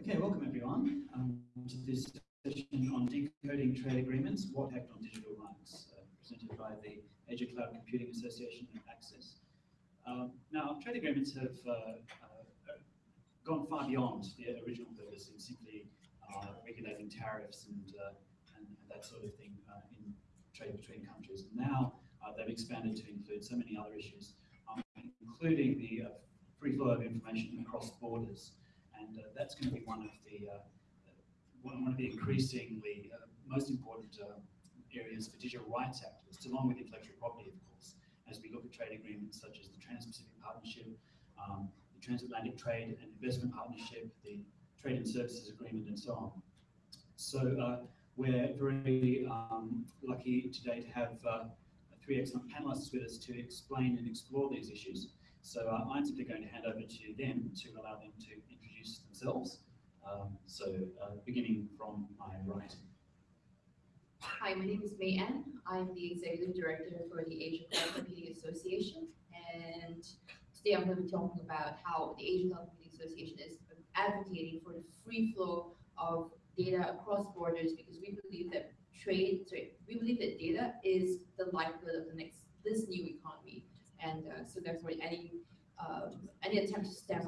Okay, welcome everyone um, to this session on decoding trade agreements, what impact on digital rights, uh, presented by the Asia Cloud Computing Association and Access. Um, now, trade agreements have uh, uh, gone far beyond their original purpose in simply uh, regulating tariffs and, uh, and, that sort of thing uh, in trade between countries. Now, they've expanded to include so many other issues, um, including the free flow of information across borders and uh, that's going to be one of the uh, one, one of the increasingly uh, most important areas for digital rights activists, along with intellectual property, of course, as we look at trade agreements such as the Trans-Pacific Partnership, um, the Transatlantic Trade and Investment Partnership, the Trade and Services Agreement, and so on. So uh, we're very um, lucky today to have uh, three excellent panelists with us to explain and explore these issues. So uh, I'm simply going to hand over to them to allow them to themselves. Um, so uh, beginning from my right. Hi, my name is May Ann. I'm the Executive Director for the Asia Cloud Computing Association. And today I'm going to be talking about how the Asia Cloud Computing Association is advocating for the free flow of data across borders because we believe that trade, sorry, we believe that data is the lifeblood of the next, this new economy. And uh, so therefore any um, any attempt to stem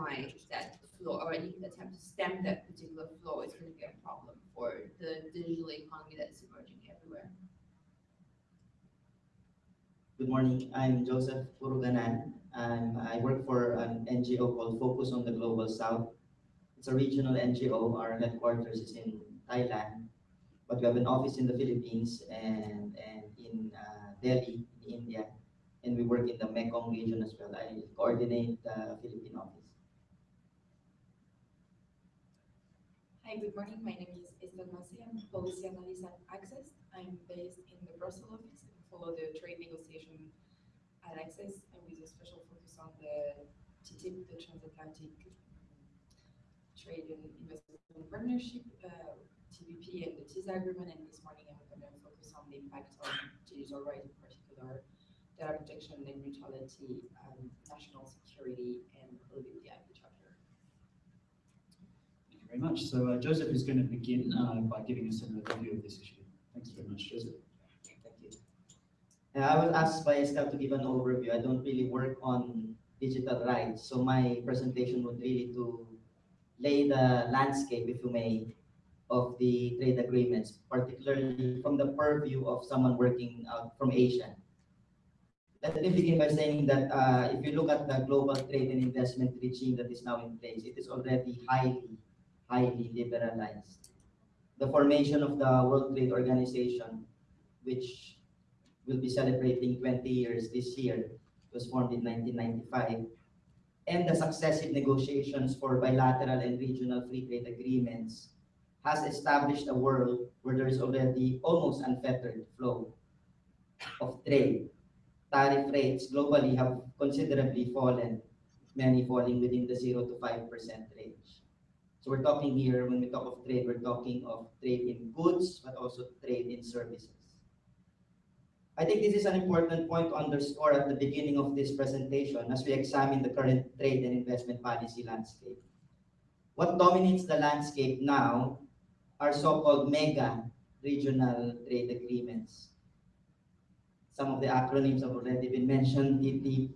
that flow or any attempt to stem that particular flow is going to be a problem for the digital economy that is emerging everywhere. Good morning. I'm Joseph Purugganan. Um, I work for an NGO called Focus on the Global South. It's a regional NGO. Our headquarters is in Thailand, but we have an office in the Philippines and, and in uh, Delhi, in India and we work in the Mekong region as well. I coordinate the Philippine office. Hi, good morning. My name is Estelle Massé. I'm policy analyst at Access. I'm based in the Brussels office and follow the trade negotiation at Access and with a special focus on the TTIP, the Transatlantic Trade and Investment Partnership, uh, TPP, and the TISA agreement. And this morning I'm going to focus on the impact on digital rights in particular data protection and neutrality, um, national security, and the IP chapter. Thank you very much. So uh, Joseph is going to begin uh, by giving us an overview of this issue. Thanks very much, Joseph. Thank you. I was asked by Estelle to give an overview. I don't really work on digital rights, so my presentation would really to lay the landscape, if you may, of the trade agreements, particularly from the purview of someone working out from Asia. Let me begin by saying that uh, if you look at the global trade and investment regime that is now in place, it is already highly, highly liberalized. The formation of the World Trade Organization, which will be celebrating 20 years this year, was formed in 1995, and the successive negotiations for bilateral and regional free trade agreements has established a world where there is already almost unfettered flow of trade tariff rates globally have considerably fallen, many falling within the 0 to 5% range. So we're talking here, when we talk of trade, we're talking of trade in goods, but also trade in services. I think this is an important point to underscore at the beginning of this presentation as we examine the current trade and investment policy landscape. What dominates the landscape now are so-called mega regional trade agreements some of the acronyms have already been mentioned, TT,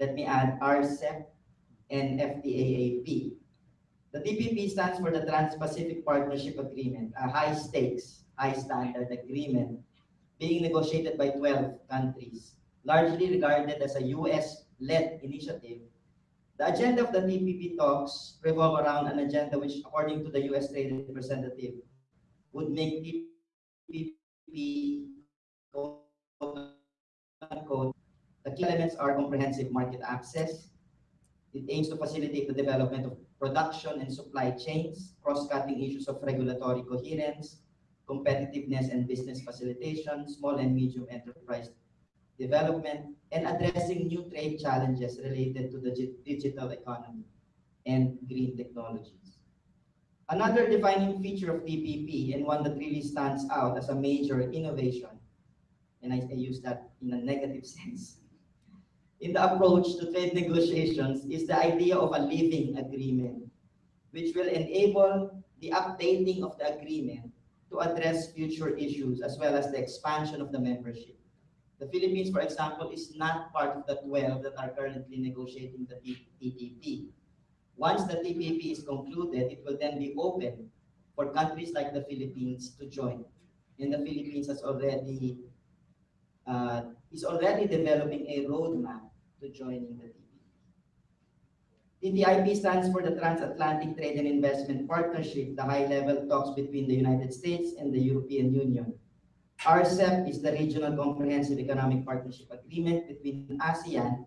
let me add RCEP, and FTAAP. The TPP stands for the Trans-Pacific Partnership Agreement, a high-stakes, high-standard agreement being negotiated by 12 countries, largely regarded as a U.S.-led initiative. The agenda of the TPP talks revolve around an agenda which, according to the U.S. Trade Representative, would make The key elements are comprehensive market access. It aims to facilitate the development of production and supply chains, cross-cutting issues of regulatory coherence, competitiveness and business facilitation, small and medium enterprise development, and addressing new trade challenges related to the digital economy and green technology. Another defining feature of TPP and one that really stands out as a major innovation, and I, I use that in a negative sense, in the approach to trade negotiations is the idea of a living agreement, which will enable the updating of the agreement to address future issues as well as the expansion of the membership. The Philippines, for example, is not part of the 12 that are currently negotiating the TPP. Once the TPP is concluded, it will then be open for countries like the Philippines to join. And the Philippines has already uh, is already developing a roadmap to joining the TPP. TTIP stands for the Transatlantic Trade and Investment Partnership, the high-level talks between the United States and the European Union. RCEP is the Regional Comprehensive Economic Partnership Agreement between ASEAN,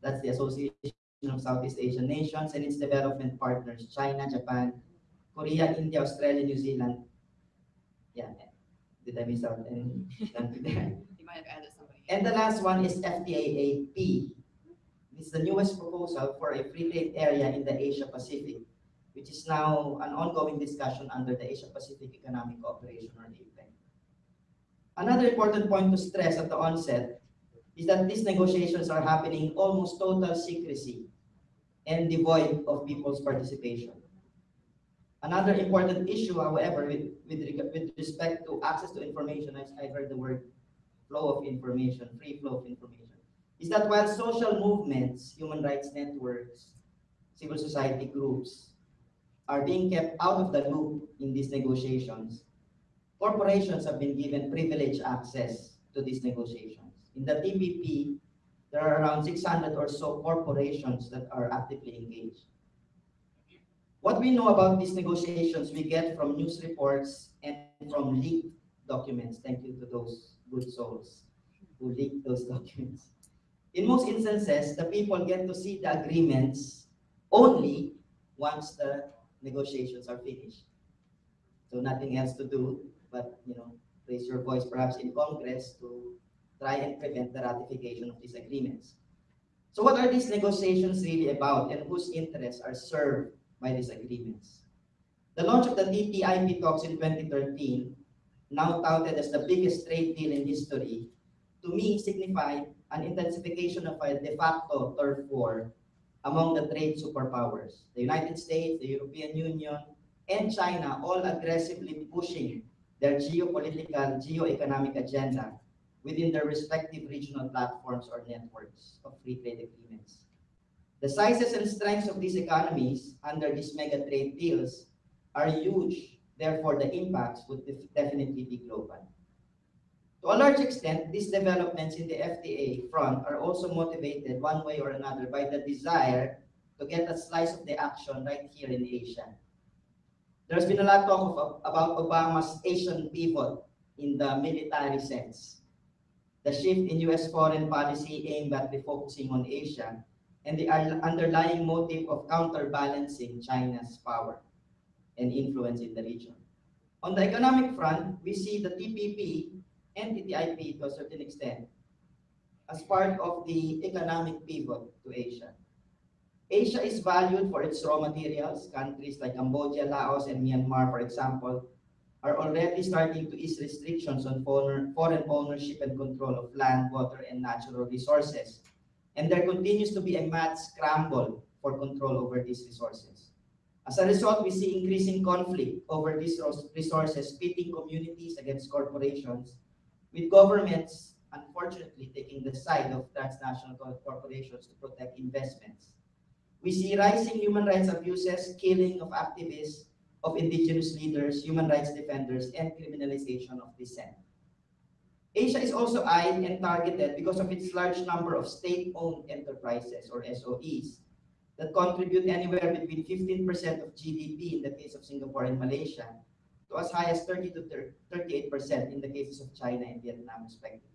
that's the Association of Southeast Asian Nations, and its development partners, China, Japan, Korea, India, Australia, New Zealand. Yeah, did I miss out any? You might have added somebody. And the last one is FTAAP. This is the newest proposal for a free trade area in the Asia Pacific, which is now an ongoing discussion under the Asia Pacific Economic Cooperation or APEC. Another important point to stress at the onset is that these negotiations are happening in almost total secrecy and devoid of people's participation. Another important issue, however, with, with, with respect to access to information, I, I heard the word flow of information, free flow of information, is that while social movements, human rights networks, civil society groups are being kept out of the loop in these negotiations, corporations have been given privileged access to these negotiations. In the TPP, there are around 600 or so corporations that are actively engaged. What we know about these negotiations, we get from news reports and from leaked documents. Thank you to those good souls who leaked those documents. In most instances, the people get to see the agreements only once the negotiations are finished. So nothing else to do but, you know, raise your voice perhaps in Congress to try and prevent the ratification of these agreements. So what are these negotiations really about and whose interests are served by these agreements? The launch of the TTIP talks in 2013 now touted as the biggest trade deal in history, to me signified an intensification of a de facto turf war among the trade superpowers. The United States, the European Union, and China all aggressively pushing their geopolitical, geo-economic agenda within their respective regional platforms or networks of free trade agreements. The sizes and strengths of these economies under these mega trade deals are huge Therefore, the impacts would def- definitely be global. To a large extent, these developments in the FTA front are also motivated one way or another by the desire to get a slice of the action right here in Asia. There's been a lot of talk of, about Obama's Asian pivot in the military sense. The shift in US foreign policy aimed at refocusing on Asia and the underlying motive of counterbalancing China's power and influence in the region. On the economic front, we see the TPP and TTIP to a certain extent as part of the economic pivot to Asia. Asia is valued for its raw materials. Countries like Cambodia, Laos, and Myanmar, for example, are already starting to ease restrictions on foreign ownership and control of land, water, and natural resources. And there continues to be a mad scramble for control over these resources. As a result, we see increasing conflict over these resources, pitting communities against corporations, with governments unfortunately taking the side of transnational corporations to protect investments. We see rising human rights abuses, killing of activists, of indigenous leaders, human rights defenders, and criminalization of dissent. Asia is also eyed and targeted because of its large number of state-owned enterprises or SOEs that contribute anywhere between 15% of GDP in the case of Singapore and Malaysia to as high as 30 to 38% in the cases of China and Vietnam, respectively.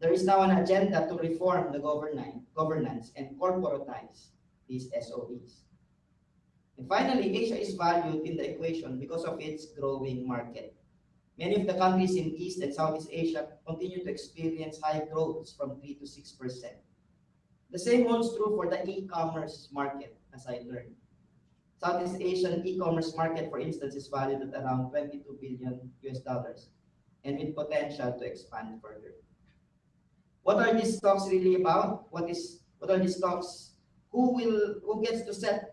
There is now an agenda to reform the governance, governance and corporatize these SOEs. And finally, Asia is valued in the equation because of its growing market. Many of the countries in East and Southeast Asia continue to experience high growths from 3 to 6%. The same holds true for the e-commerce market, as I learned. Southeast Asian e-commerce market, for instance, is valued at around 22 billion US dollars and with potential to expand further. What are these talks really about? What is what are these talks? Who will who gets to set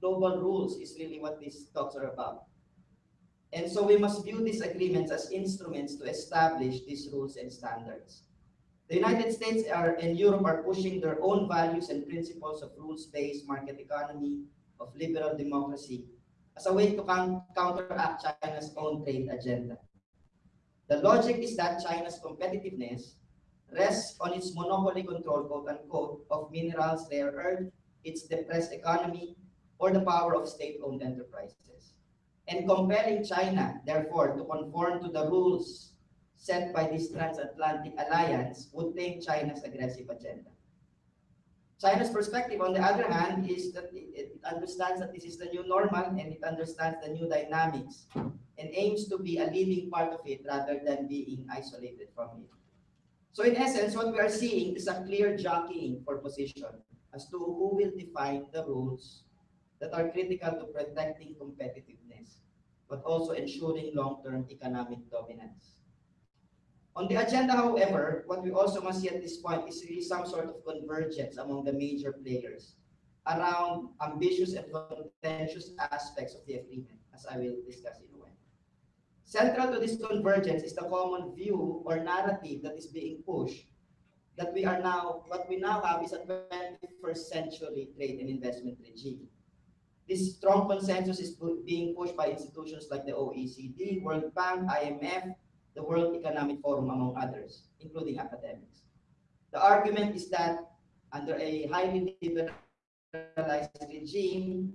global rules is really what these talks are about. And so we must view these agreements as instruments to establish these rules and standards. The United States are, and Europe are pushing their own values and principles of rules-based market economy, of liberal democracy, as a way to counteract China's own trade agenda. The logic is that China's competitiveness rests on its monopoly control, quote unquote, of minerals, rare earth, its depressed economy, or the power of state-owned enterprises. And compelling China, therefore, to conform to the rules set by this transatlantic alliance would tame China's aggressive agenda. China's perspective, on the other hand, is that it, understands that this is the new normal and it understands the new dynamics and aims to be a leading part of it rather than being isolated from it. So in essence, what we are seeing is a clear jockeying for position as to who will define the rules that are critical to protecting competitiveness, but also ensuring long-term economic dominance. On the agenda, however, what we also must see at this point is really some sort of convergence among the major players around ambitious and contentious aspects of the agreement, as I will discuss in a while. Central to this convergence is the common view or narrative that is being pushed that we are now, what we now have is a 21st century trade and investment regime. This strong consensus is being pushed by institutions like the OECD, World Bank, IMF, the World Economic Forum, among others, including academics. The argument is that under a highly liberalized regime,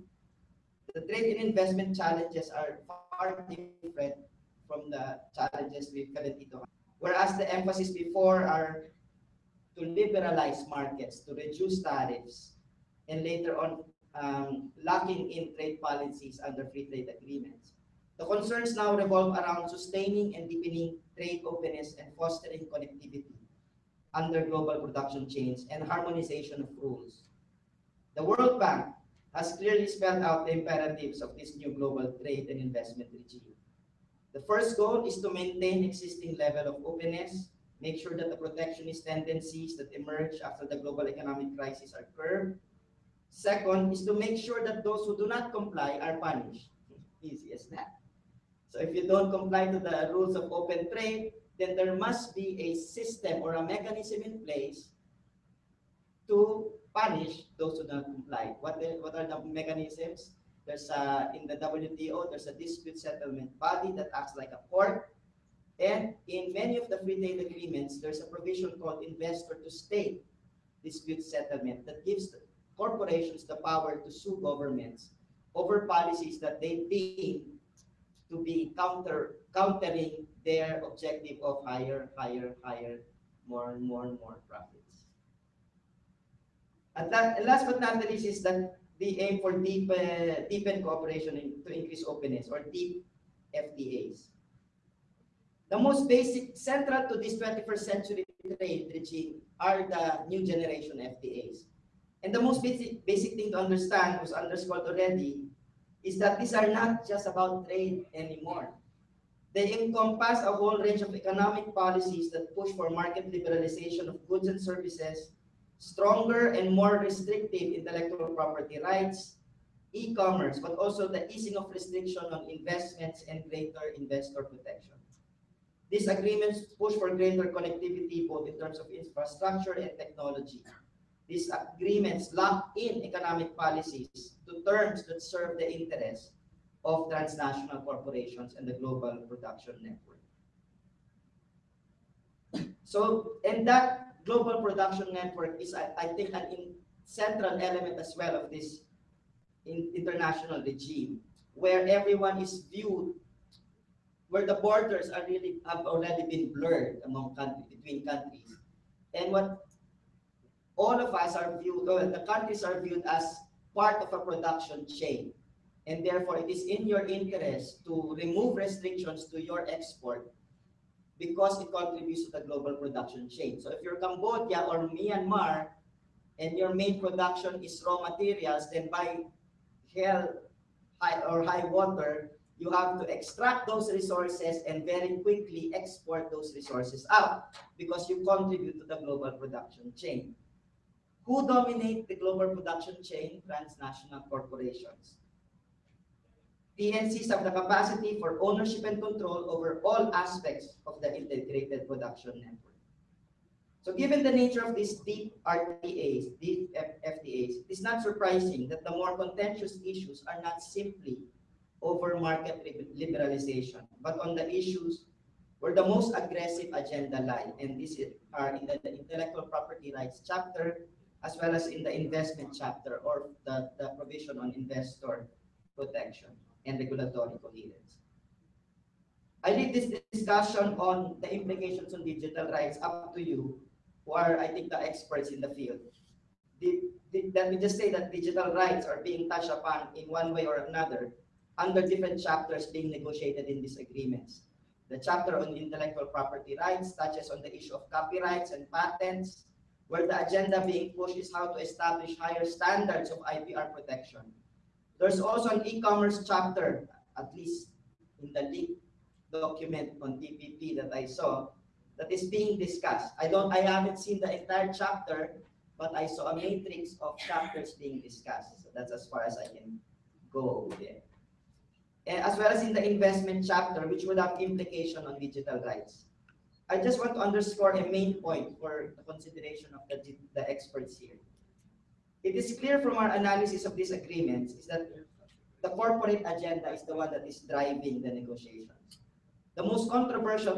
the trade and investment challenges are far different from the challenges we currently have. Whereas the emphasis before are to liberalize markets, to reduce tariffs, and later on um, locking in trade policies under free trade agreements. The concerns now revolve around sustaining and deepening trade openness and fostering connectivity under global production chains and harmonization of rules. The World Bank has clearly spelled out the imperatives of this new global trade and investment regime. The first goal is to maintain existing level of openness, make sure that the protectionist tendencies that emerge after the global economic crisis are curbed, Second is to make sure that those who do not comply are punished. Easy as that. So if you don't comply to the rules of open trade, then there must be a system or a mechanism in place to punish those who don't comply. What, the, what are the mechanisms? There's a, in the WTO, there's a dispute settlement body that acts like a court. And in many of the free trade agreements, there's a provision called investor to state dispute settlement that gives corporations the power to sue governments over policies that they deem to be counter countering their objective of higher, higher, higher, more and more and more profits. And that, and last but not least is that the aim for deep, uh, deepen cooperation in, to increase openness or deep FTAs. The most basic, central to this 21st century trade regime are the new generation FTAs. And the most basic, basic thing to understand was underscored already is that these are not just about trade anymore. They encompass a whole range of economic policies that push for market liberalization of goods and services, stronger and more restrictive intellectual property rights, e-commerce, but also the easing of restriction on investments and greater investor protection. These agreements push for greater connectivity both in terms of infrastructure and technology. These agreements lock in economic policies to terms that serve the interests of transnational corporations and the global production network. So, and that global production network is, I, I think, an in, central element as well of this in, international regime, where everyone is viewed, where the borders are really have already been blurred among countries, between countries. And what all of us are viewed, or the countries are viewed as part of a production chain. And therefore, it is in your interest to remove restrictions to your export because it contributes to the global production chain. So if you're Cambodia or Myanmar and your main production is raw materials, then by hell high or high water, you have to extract those resources and very quickly export those resources out because you contribute to the global production chain. Who dominate the global production chain? Transnational corporations. TNCs have the capacity for ownership and control over all aspects of the integrated production network. So given the nature of these deep RTAs, deep FTAs, it is not surprising that the more contentious issues are not simply over market liberalization, but on the issues where the most aggressive agenda lie, and these are in the intellectual property rights chapter, as well as in the investment chapter, or the, the provision on investor protection and regulatory coherence. I leave this discussion on the implications on digital rights up to you, who are, I think, the experts in the field. The, the, let me just say that digital rights are being touched upon in one way or another under different chapters being negotiated in these agreements. The chapter on intellectual property rights touches on the issue of copyrights and patents, where the agenda being pushed is how to establish higher standards of IPR protection. There's also an e-commerce chapter, at least in the leaked document on TPP that I saw, that is being discussed. I don't, I haven't seen the entire chapter, but I saw a matrix of chapters being discussed. So that's as far as I can go there. And as well as in the investment chapter, which would have implication on digital rights. I just want to underscore a main point for the consideration of the, the experts here. It is clear from our analysis of these agreements is that the corporate agenda is the one that is driving the negotiations. The most controversial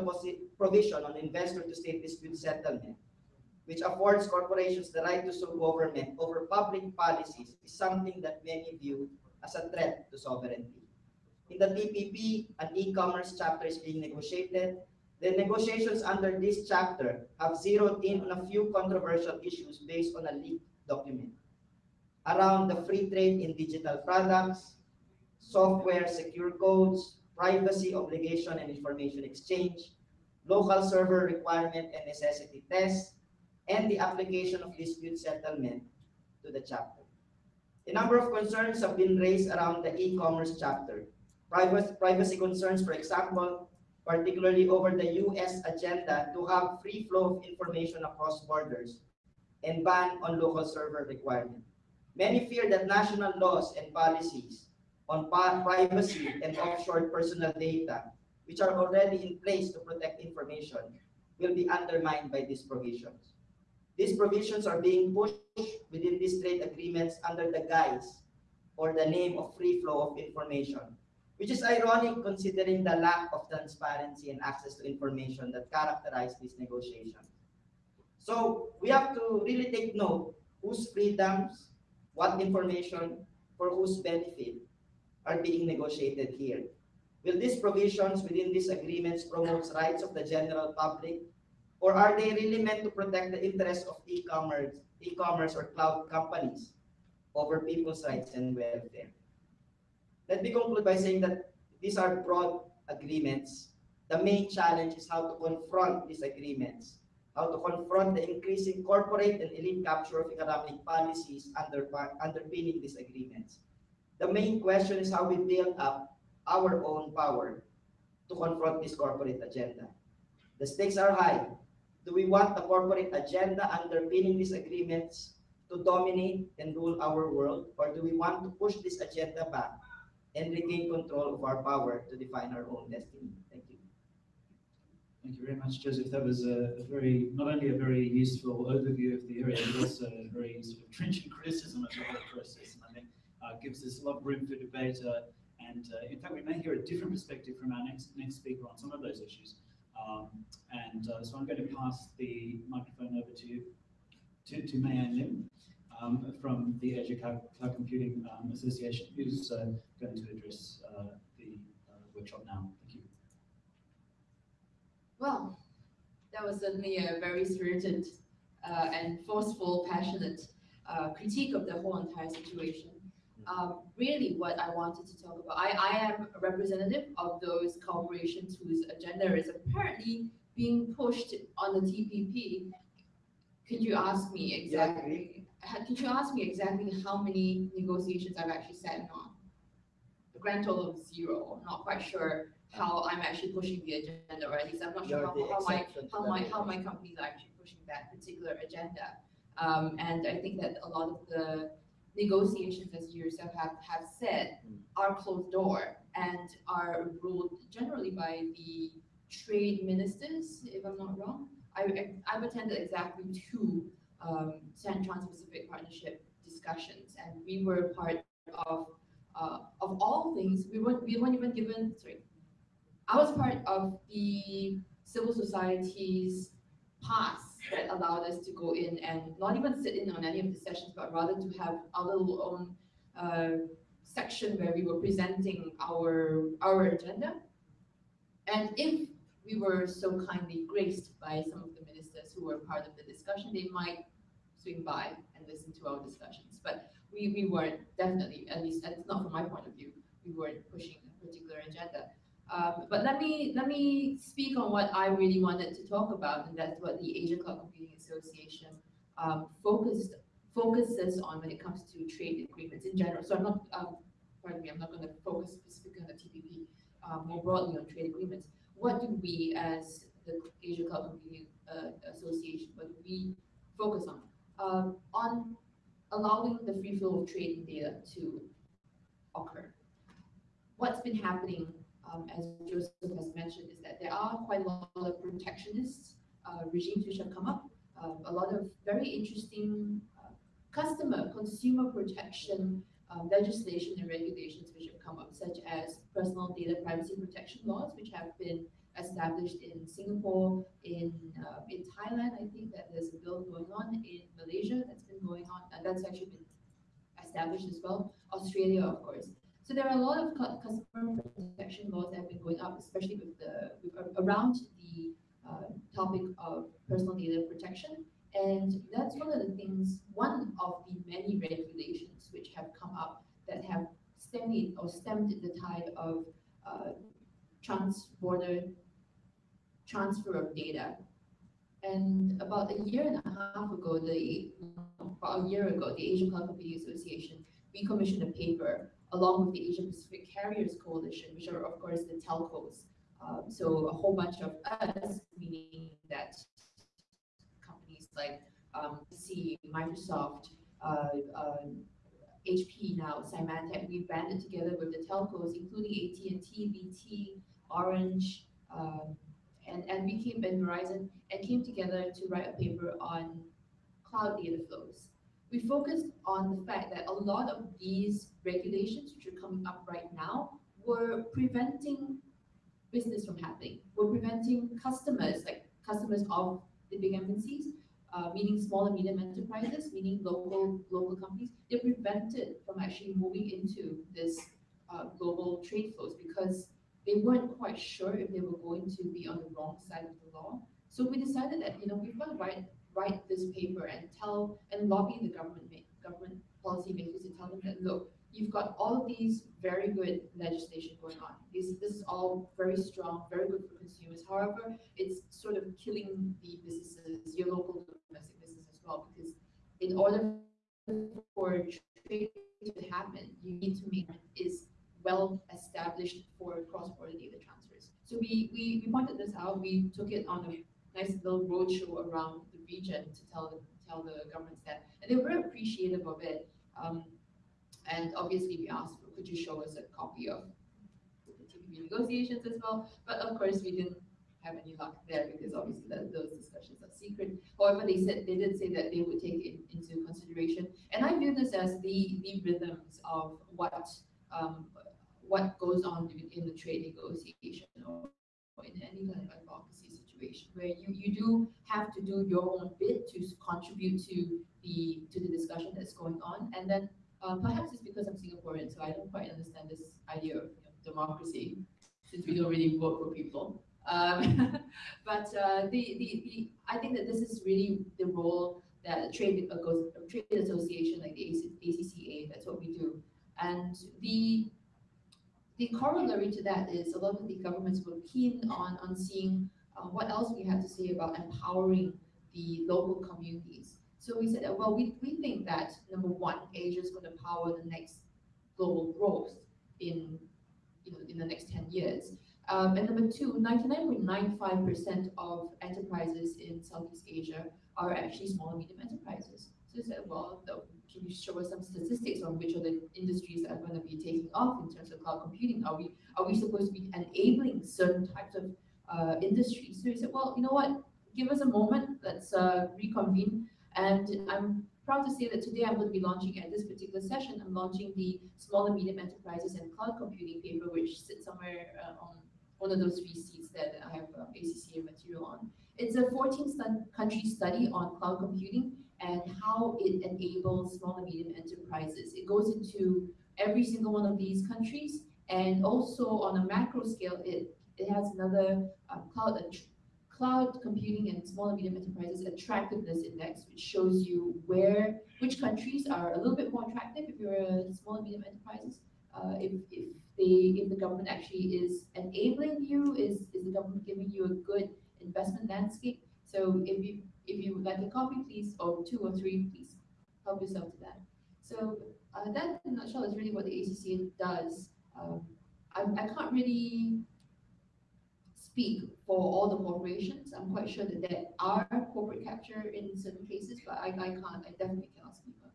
provision on investor to state dispute settlement, which affords corporations the right to sue government over public policies, is something that many view as a threat to sovereignty. In the TPP, an e-commerce chapter is being negotiated. The negotiations under this chapter have zeroed in on a few controversial issues based on a leaked document around the free trade in digital products, software secure codes, privacy obligation and information exchange, local server requirement and necessity test, and the application of dispute settlement to the chapter. A number of concerns have been raised around the e-commerce chapter. Privacy, privacy concerns, for example, particularly over the US agenda to have free flow of information across borders and ban on local server requirement. Many fear that national laws and policies on privacy and offshore personal data, which are already in place to protect information, will be undermined by these provisions. These provisions are being pushed within these trade agreements under the guise or the name of free flow of information, which is ironic considering the lack of transparency and access to information that characterize these negotiations. So we have to really take note whose freedoms, what information, for whose benefit are being negotiated here. Will these provisions within these agreements promote rights of the general public? Or are they really meant to protect the interests of e-commerce, e-commerce or cloud companies over people's rights and welfare? Let me conclude by saying that these are broad agreements. The main challenge is how to confront these agreements, how to confront the increasing corporate and elite capture of economic policies under, underpinning these agreements. The main question is how we build up our own power to confront this corporate agenda. The stakes are high. Do we want the corporate agenda underpinning these agreements to dominate and rule our world, or do we want to push this agenda back and regain control of our power to define our own destiny? Thank you. Thank you very much, Joseph. That was a, very, not only a very useful overview of the area, but also a very sort of trenchant criticism of the whole process. And I think uh, gives us a lot of room for debate. Uh, and uh, in fact, we may hear a different perspective from our next next speaker on some of those issues. Um, and uh, so I'm going to pass the microphone over to to, to May Ann Lim um, from the Asia Cloud, Cloud Computing um, Association, who's uh, going to address uh, the uh, workshop now. Thank you. Well, that was certainly a very spirited uh, and forceful, passionate uh, critique of the whole entire situation. Um, really, what I wanted to talk about, I, I am a representative of those corporations whose agenda is apparently being pushed on the TPP. Could you ask me Yeah, exactly? Could you ask me exactly how many negotiations I've actually sat in on? The grand total of zero. I'm not quite sure how I'm actually pushing the agenda, or at least I'm not sure how, how my, how my, how my company is actually pushing that particular agenda. Um, and I think that a lot of the negotiations, as you yourself have, have said, Mm. are closed door and are ruled generally by the trade ministers, if I'm not wrong. I, I- I've attended exactly two, um, San Trans-Pacific Partnership discussions, and we were part of, uh, of all things, we weren't, we weren't even given, sorry. I was part of the civil society's pass that allowed us to go in and not even sit in on any of the sessions, but rather to have our little own, uh, section where we were presenting our, our agenda. And if we were so kindly graced by some of the ministers who were part of the discussion, they might swing by and listen to our discussions. But we, we weren't definitely, at least, that's not from my point of view, we weren't pushing a particular agenda. Um, but let me, let me speak on what I really wanted to talk about, and that's what the Asia Cloud Computing Association um, focused, focuses on when it comes to trade agreements in general. So I'm not, um, pardon me, I'm not gonna focus specifically on the TPP, uh, more broadly on trade agreements. What do we, as the Asia Cloud Computing uh, Association, what do we focus on? Um, on allowing the free flow of trade data to occur. What's been happening, um, as Joseph has mentioned, is that there are quite a lot of protectionist uh, regimes which have come up. Um, a lot of very interesting uh, customer, consumer protection um, legislation and regulations which have come up, such as personal data privacy protection laws, which have been established in Singapore, in uh, in Thailand. I think that there's a bill going on in Malaysia that's been going on, and that's actually been established as well. Australia, of course. So there are a lot of cu- customer protection laws that have been going up, especially with the with, around the uh, topic of personal data protection. And that's one of the things, one of the many regulations which have come up that have stemmed or stemmed the tide of uh, trans-border transfer of data. And about a year and a half ago, the about a year ago, the Asian Cloud Computing Association, we commissioned a paper along with the Asian Pacific Carriers Coalition, which are of course the telcos. Um, so a whole bunch of us, meaning that companies like um, C, Microsoft, uh, um, HP now, Symantec, we banded together with the telcos, including AT&T, BT, Orange, um, and, and we came, and Verizon, and came together to write a paper on cloud data flows. We focused on the fact that a lot of these regulations which are coming up right now were preventing business from happening, were preventing customers, like customers of the big MNCs, uh, meaning small and medium enterprises, meaning local local companies, they're prevented from actually moving into this uh, global trade flows because they weren't quite sure if they were going to be on the wrong side of the law. So we decided that you know we've got to write write this paper and tell and lobby the government government policymakers to tell them that look, you've got all of these very good legislation going on. This this is all very strong, very good for consumers. However, it's sort of killing the businesses, your local domestic business as well, because in order for trade to happen, you need to make it is well established for cross-border data transfers. So we, we, we pointed this out, we took it on a nice little roadshow around the region to tell the, tell the governments that, and they were appreciative of it. Um, and obviously we asked, could you show us a copy of the TPP negotiations as well? But of course, we didn't have any luck there because obviously that, those discussions are secret. However, they said, they did say that they would take it into consideration. And I view this as the, the rhythms of what, um, what goes on in the trade negotiation or in any kind of advocacy situation where you, you do have to do your own bit to contribute to the to the discussion that's going on. And then uh, perhaps it's because I'm Singaporean, so I don't quite understand this idea of you know, democracy, since we don't really vote for people. Um, but uh, the, the, the I think that this is really the role that a trade uh, goes a trade association like the ACCA. That's what we do, and the the corollary to that is a lot of the governments were keen on, on seeing uh, what else we had to say about empowering the local communities. So we said, that, well, we, we think that number one, Asia is going to power the next global growth in you know, in the next ten years. Um, and number two, 99.95% of enterprises in Southeast Asia are actually small and medium enterprises. So you said, well, the- you show us some statistics on which of the industries that are going to be taking off in terms of cloud computing? Are we are we supposed to be enabling certain types of uh, industries? So he said, well, you know what? Give us a moment. Let's uh, reconvene. And I'm proud to say that today I'm going to be launching at this particular session. I'm launching the small and medium enterprises and cloud computing paper, which sits somewhere uh, on one of those three seats that I have uh, ACCA material on. It's a 14 stud- country study on cloud computing and how it enables small and medium enterprises. It goes into every single one of these countries and also on a macro scale, it, it has another uh, cloud, cloud computing and small and medium enterprises attractiveness index, which shows you where, which countries are a little bit more attractive if you're a small and medium enterprises. Uh, if, if they, if the government actually is enabling you, is, is the government giving you a good investment landscape? So if you, if you would like a copy, please, or two or three, please help yourself to that. So uh, that in a nutshell is really what the ACCA does. Um, I, I can't really speak for all the corporations. I'm quite sure that there are corporate capture in certain cases, but I, I can't, I definitely cannot speak on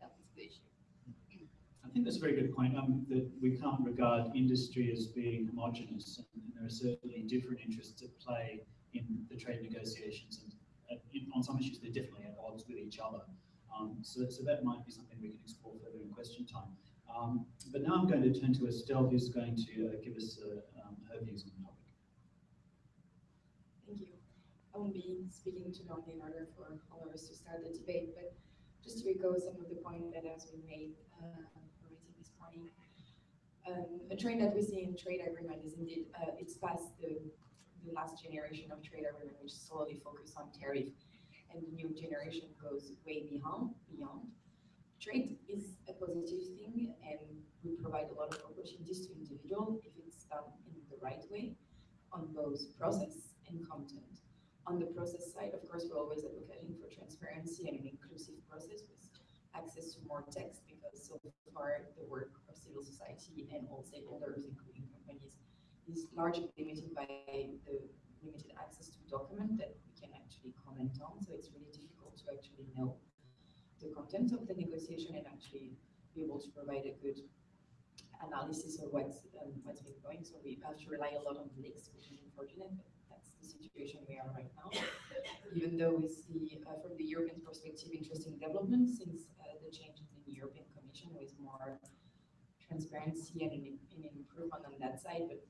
that issue. I think that's a very good point, um, that we can't regard industry as being homogenous. and There are certainly different interests at play in the trade negotiations and uh, in, on some issues they're definitely at odds with each other. Um, so, so that might be something we can explore further in question time. Um, but now I'm going to turn to Estelle, who's going to uh, give us uh, um, her views on the topic. Thank you. I won't be speaking too long in order for all of us to start the debate, but just to echo some of the points that has been made uh, already this morning. Um, a trend that we see in trade agreement is indeed uh, it's past the, the last generation of trade agreement, which solely focus on tariff, and the new generation goes way beyond beyond. Trade is a positive thing, and we provide a lot of opportunities to individual if it's done in the right way on both process and content. On the process side, of course, we're always advocating for transparency and an inclusive process with access to more text because so far the work of civil society and all stakeholders, including companies, is largely limited by the limited access to document that we can actually comment on. So it's really difficult to actually know the content of the negotiation and actually be able to provide a good analysis of what's um, what's been going. So we have to rely a lot on leaks, which is unfortunate, but that's the situation we are right now. Even though we see uh, from the European perspective interesting developments since uh, the changes in the European Commission with more transparency and an, an improvement on that side, but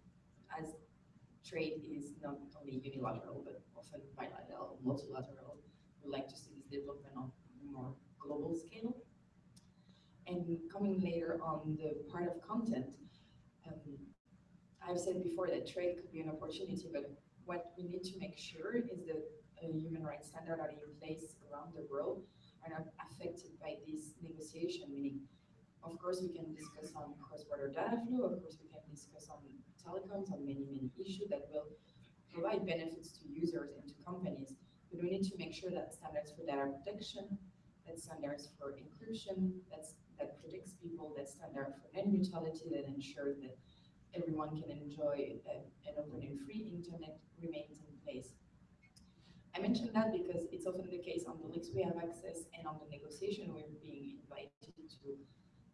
as trade is not only unilateral but often bilateral, multilateral, we like to see this development on a more global scale. And coming later on the part of content, um, I've said before that trade could be an opportunity, but what we need to make sure is that uh, human rights standards are in place around the world are not affected by this negotiation, meaning, of course, we can discuss on cross-border data flow, of course, we can discuss on telecoms, on many, many issues that will provide benefits to users and to companies, but we need to make sure that standards for data protection, that standards for encryption, that's, that protects people, that standard for net neutrality, that ensures that everyone can enjoy a, an open and free internet remains in place. I mentioned that because it's often the case on the links we have access and on the negotiation we're being invited to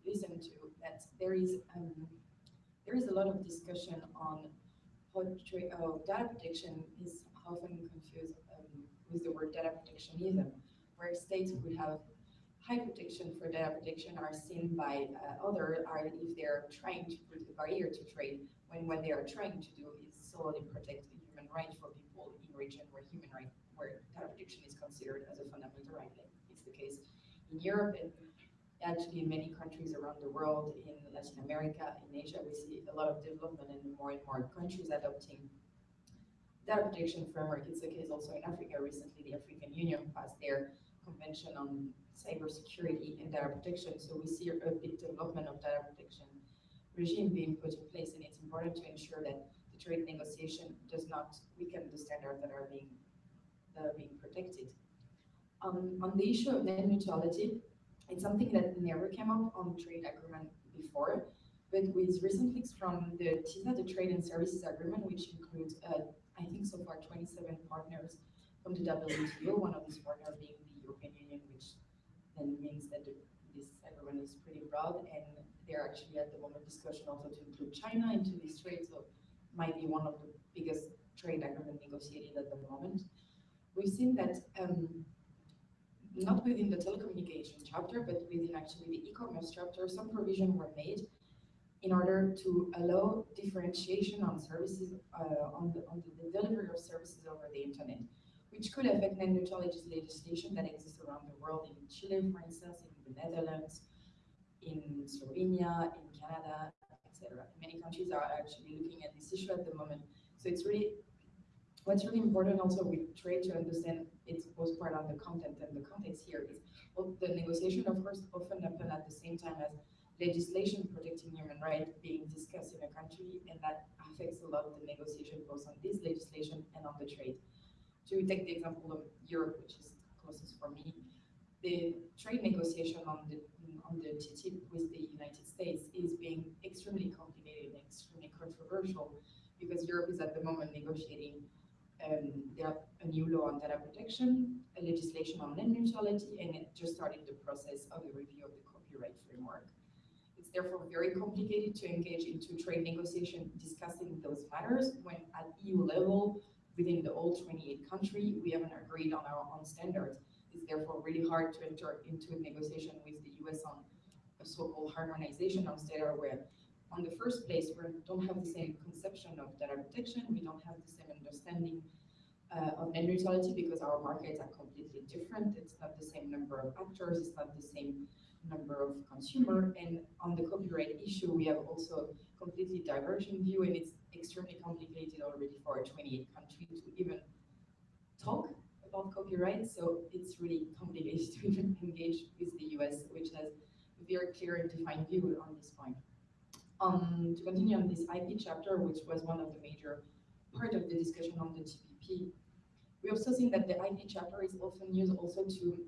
listen to that there is um, there is a lot of discussion on how, how data protection is often confused um, with the word data protectionism, where states would have high protection for data protection are seen by uh, other are if they're trying to put a barrier to trade, when what they are trying to do is solely protect the human rights for people in region where human right, where data protection is considered as a fundamental right. It's the case in Europe and actually in many countries around the world, in Latin America, in Asia, we see a lot of development and more and more countries adopting data protection framework. It's the case also in Africa. Recently, the African Union passed their convention on cybersecurity and data protection. So we see a big development of data protection regime being put in place, and it's important to ensure that the trade negotiation does not weaken the standards that are being that are being protected. Um, on the issue of net neutrality, it's something that never came up on trade agreement before. But with recent leaks from the TISA, the Trade and Services Agreement, which includes, uh, I think so far twenty-seven partners from the WTO, one of these partners being the European Union, which then means that the- this agreement is pretty broad, and they're actually at the moment discussion also to include China into this trade, so might be one of the biggest trade agreement negotiated at the moment. We've seen that, um, not within the telecommunication chapter, but within actually the e-commerce chapter, some provision were made in order to allow differentiation on services, uh, on the, on the delivery of services over the internet, which could affect net neutrality legislation that exists around the world, in Chile, for instance, in the Netherlands, in Slovenia, in Canada, etc. Many countries are actually looking at this issue at the moment. So it's really, what's really important also with trade to understand it's both part of the content and the context here is, well, the negotiation, of course, often happen at the same time as legislation protecting human rights being discussed in a country, and that affects a lot of the negotiation both on this legislation and on the trade. To take the example of Europe, which is closest for me, the trade negotiation on the on the TTIP with the United States is being extremely complicated and extremely controversial because Europe is at the moment negotiating um, there a new law on data protection, a legislation on net neutrality, and it just started the process of the review of the copyright framework. It's therefore very complicated to engage into trade negotiation discussing those matters when at EU level, within the all 28 country, we haven't agreed on our own standards. It's therefore really hard to enter into a negotiation with the US on a so-called harmonization of data where on the first place, we don't have the same conception of data protection, we don't have the same understanding uh, of net neutrality because our markets are completely different. It's not the same number of actors, it's not the same number of consumer. And on the copyright issue, we have also completely divergent view and it's extremely complicated already for a 28 country to even talk about copyright. So it's really complicated to even engage with the US, which has a very clear and defined view on this point. Um, to continue on this IP chapter, which was one of the major part of the discussion on the TPP, we also seen that the IP chapter is often used also to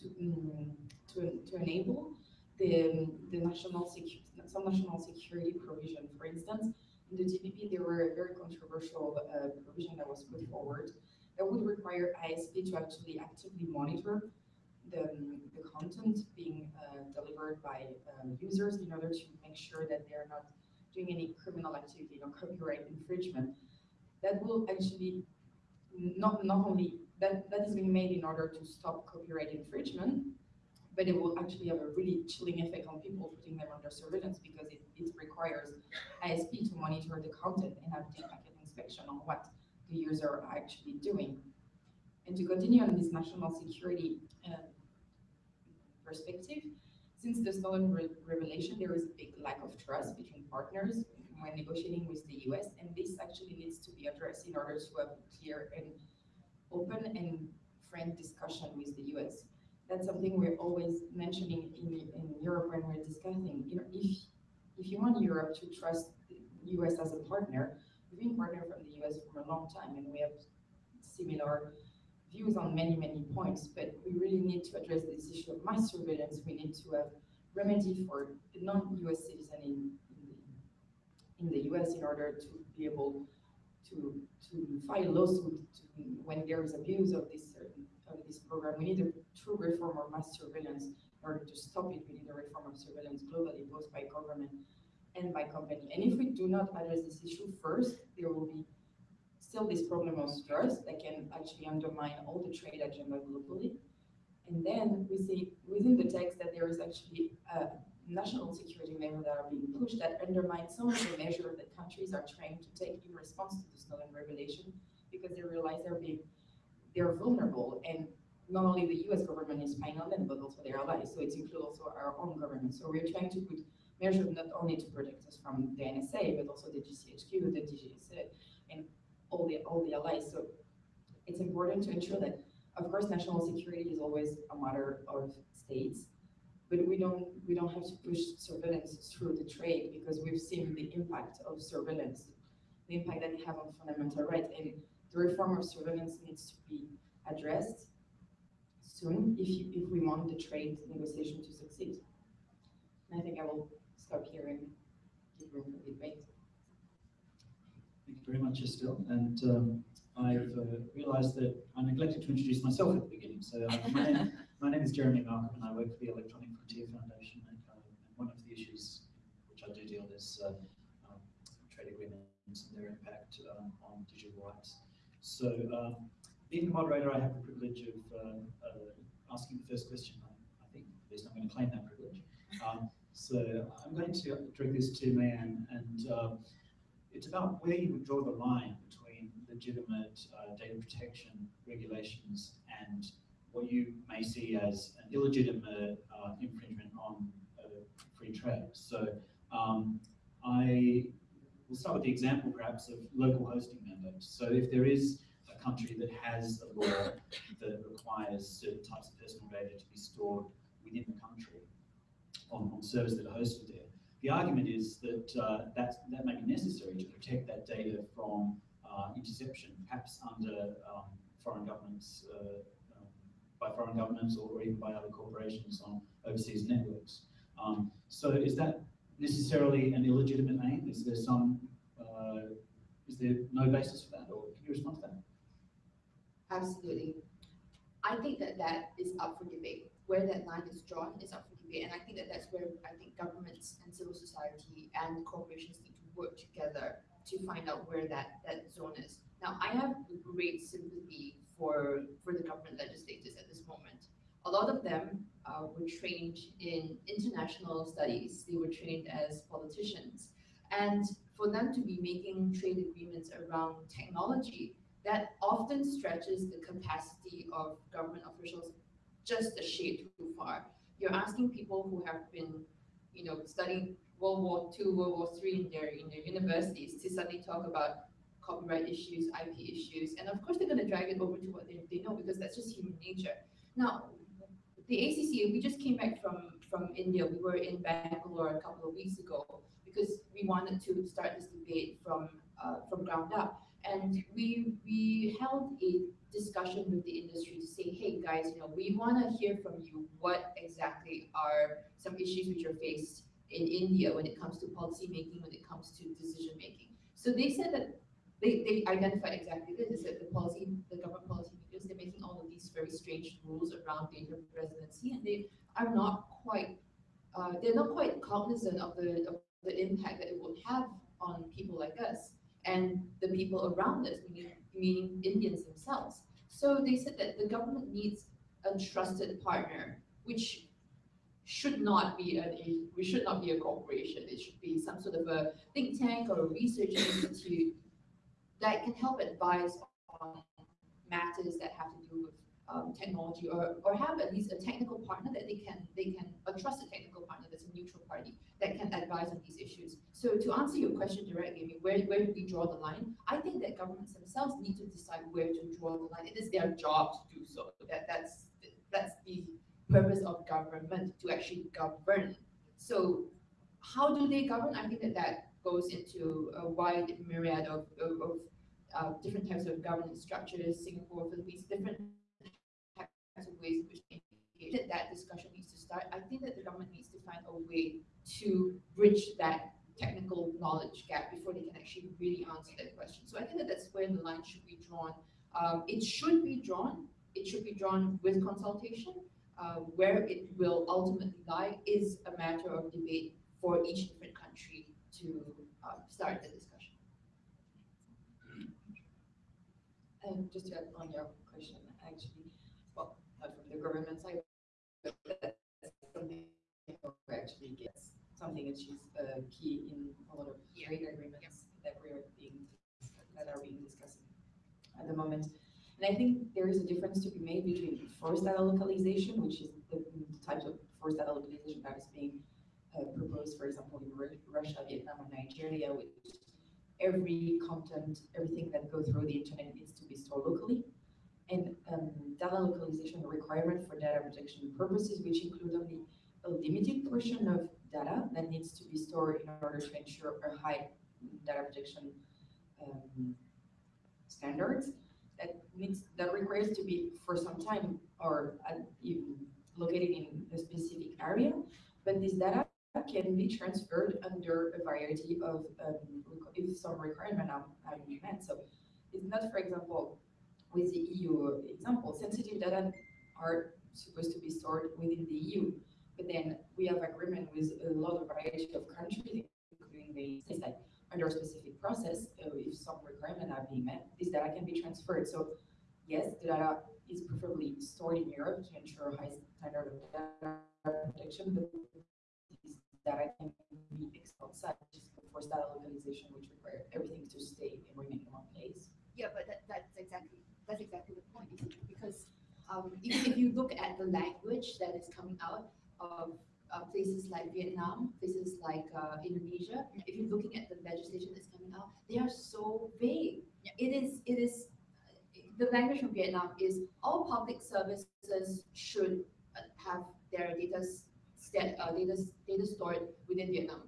to um, to, to enable the, the national security, some national security provision. For instance, in the TPP, there were a very controversial uh, provision that was put forward that would require ISP to actually actively monitor the, the content being uh, delivered by um, users in order to make sure that they're not doing any criminal activity or copyright infringement. That will actually not not only that that is being made in order to stop copyright infringement, but it will actually have a really chilling effect on people putting them under surveillance because it, it requires ISP to monitor the content and have deep packet inspection on what the user are actually doing. And to continue on this national security uh, perspective, since the Snowden re revelation, there is a big lack of trust between partners when negotiating with the US, and this actually needs to be addressed in order to have a clear and open and frank discussion with the US. That's something we're always mentioning in, in Europe when we're discussing, you know, if, if you want Europe to trust the US as a partner, we've been partner from the US for a long time and we have similar views on many, many points, but we really need to address this issue of mass surveillance. We need to have remedy for the non-US citizen in, in, the, in the US in order to be able to, to file lawsuit to, when there is abuse of this of this program. We need a true reform of mass surveillance in order to stop it. We need a reform of surveillance globally, both by government and by company. And if we do not address this issue first, there will be still this problem of trust that can actually undermine all the trade agenda globally. And then we see within the text that there is actually a national security measures that are being pushed that undermine some of the measures that countries are trying to take in response to the Snowden revelation because they realize they're being they're vulnerable and not only the US government is spying on them, but also their allies. So it includes also our own government. So we're trying to put measures not only to protect us from the NSA, but also the GCHQ, the DGSE, and all the all the allies. So it's important to ensure that, of course, national security is always a matter of states, but we don't we don't have to push surveillance through the trade because we've seen the impact of surveillance, the impact that it have on fundamental rights, and the reform of surveillance needs to be addressed soon if you, if we want the trade negotiation to succeed. And I think I will stop here and very much, Estelle. And um, I've uh, realised that I neglected to introduce myself at the beginning. So uh, my, name, my name is Jeremy Malcolm, and I work for the Electronic Frontier Foundation. And, uh, and one of the issues which I do deal with is uh, um, trade agreements and their impact um, on digital rights. So, um, being the moderator, I have the privilege of uh, uh, asking the first question. I, I think at least I'm going to claim that privilege. Um, so I'm going to direct this to May Ann, and um, it's about where you would draw the line between legitimate uh, data protection regulations and what you may see as an illegitimate uh, infringement on uh, free trade. So um, I will start with the example perhaps of local hosting mandates. So if there is a country that has a law that requires certain types of personal data to be stored within the country on, on servers that are hosted there, the argument is that uh, that, that may be necessary to protect that data from uh, interception, perhaps under um, foreign governments, uh, um, by foreign governments or even by other corporations on overseas networks. Um, so is that necessarily an illegitimate aim? Is there some, uh, is there no basis for that? Or can you respond to that? Absolutely. I think that that is up for debate. Where that line is drawn is up for debate. And I think that that's where I think governments and civil society and corporations need to work together to find out where that, that zone is. Now, I have great sympathy for, for the government legislators at this moment. A lot of them uh, were trained in international studies. They were trained as politicians. And for them to be making trade agreements around technology, that often stretches the capacity of government officials just a shade too far. You're asking people who have been, you know, studying World War II, World War III in their in their universities to suddenly talk about copyright issues, IP issues, and of course they're going to drag it over to what they, they know because that's just human nature. Now, the ACC, we just came back from from India. We were in Bangalore a couple of weeks ago because we wanted to start this debate from uh, from ground up. And we, we held a discussion with the industry to say, hey guys, you know, we want to hear from you what exactly are some issues which are faced in India when it comes to policy making, when it comes to decision making. So they said that they, they identified exactly this, they said the policy, the government policy makers, they're making all of these very strange rules around data residency and they are not quite, uh, they're not quite cognizant of the, of the impact that it would have on people like us and the people around us, meaning, Indians themselves. So they said that the government needs a trusted partner, which should not be a, we should not be a corporation. It should be some sort of a think tank or a research institute that can help advise on matters that have to do with um, technology or, or have at least a technical partner that they can they can a trusted technical partner that's a neutral party that can advise on these. So to answer your question directly, I mean, where, where do we draw the line? I think that governments themselves need to decide where to draw the line. It is their job to do so. That that's that's the purpose of government to actually govern. So how do they govern? I think that that goes into a wide myriad of, of, of uh, different types of governance structures, Singapore, Philippines, different types of ways in which that discussion needs to start. I think that the government needs to find a way to bridge that technical knowledge gap before they can actually really answer that question. So I think that that's where the line should be drawn. Um, it should be drawn. It should be drawn with consultation. Uh, where it will ultimately lie is a matter of debate for each different country to uh, start the discussion. And just to add on your question, actually, well, not from the government side, but that's something actually gets something which is uh, key in a lot of Yeah. trade agreements that we're being that are being discussed at the moment. And I think there is a difference to be made between forced data localization, which is the types of forced data localization that is being uh, proposed, for example, in Ru- Russia, Vietnam, and Nigeria, which every content, everything that goes through the internet needs to be stored locally. And um, data localization requirement for data protection purposes, which include only a limited portion of data that needs to be stored in order to ensure a high data protection um, standards. That needs that requires to be for some time or uh, even located in a specific area. But this data can be transferred under a variety of, um, if some requirement are, are met. So it's not, for example, with the EU example, sensitive data are supposed to be stored within the EU. But then we have agreement with a lot of variety of countries, including the states that under a specific process, uh, if some requirement are being met, this data can be transferred. So yes, the data is preferably stored in Europe to ensure high standard of data protection, but this data can be outside, just for data localization, which requires everything to stay and remain in one place. Yeah, but that, that's exactly, that's exactly the point? Because, um, if, if you look at the language that is coming out of, uh, places like Vietnam, places like, uh, Indonesia, if you're looking at the legislation that's coming out, they are so vague. It is, it is, the language from Vietnam is all public services should have their data, s- sta- uh, data, data stored within Vietnam.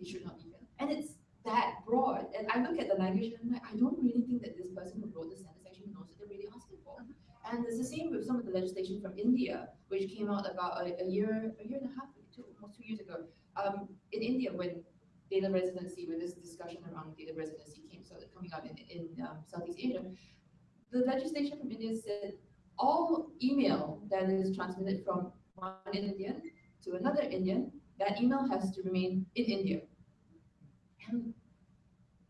They should not be even, and it's that broad. And I look at the language and I'm like, I don't really think that this person who wrote the sentence actually knows what they're really asking for. And it's the same with some of the legislation from India, which came out about a, a year, a year and a half, two, almost two years ago. Um, in India, when data residency, when this discussion around data residency came, so coming out in, in um, Southeast Asia, the legislation from India said all email that is transmitted from one Indian to another Indian, that email has to remain in India. And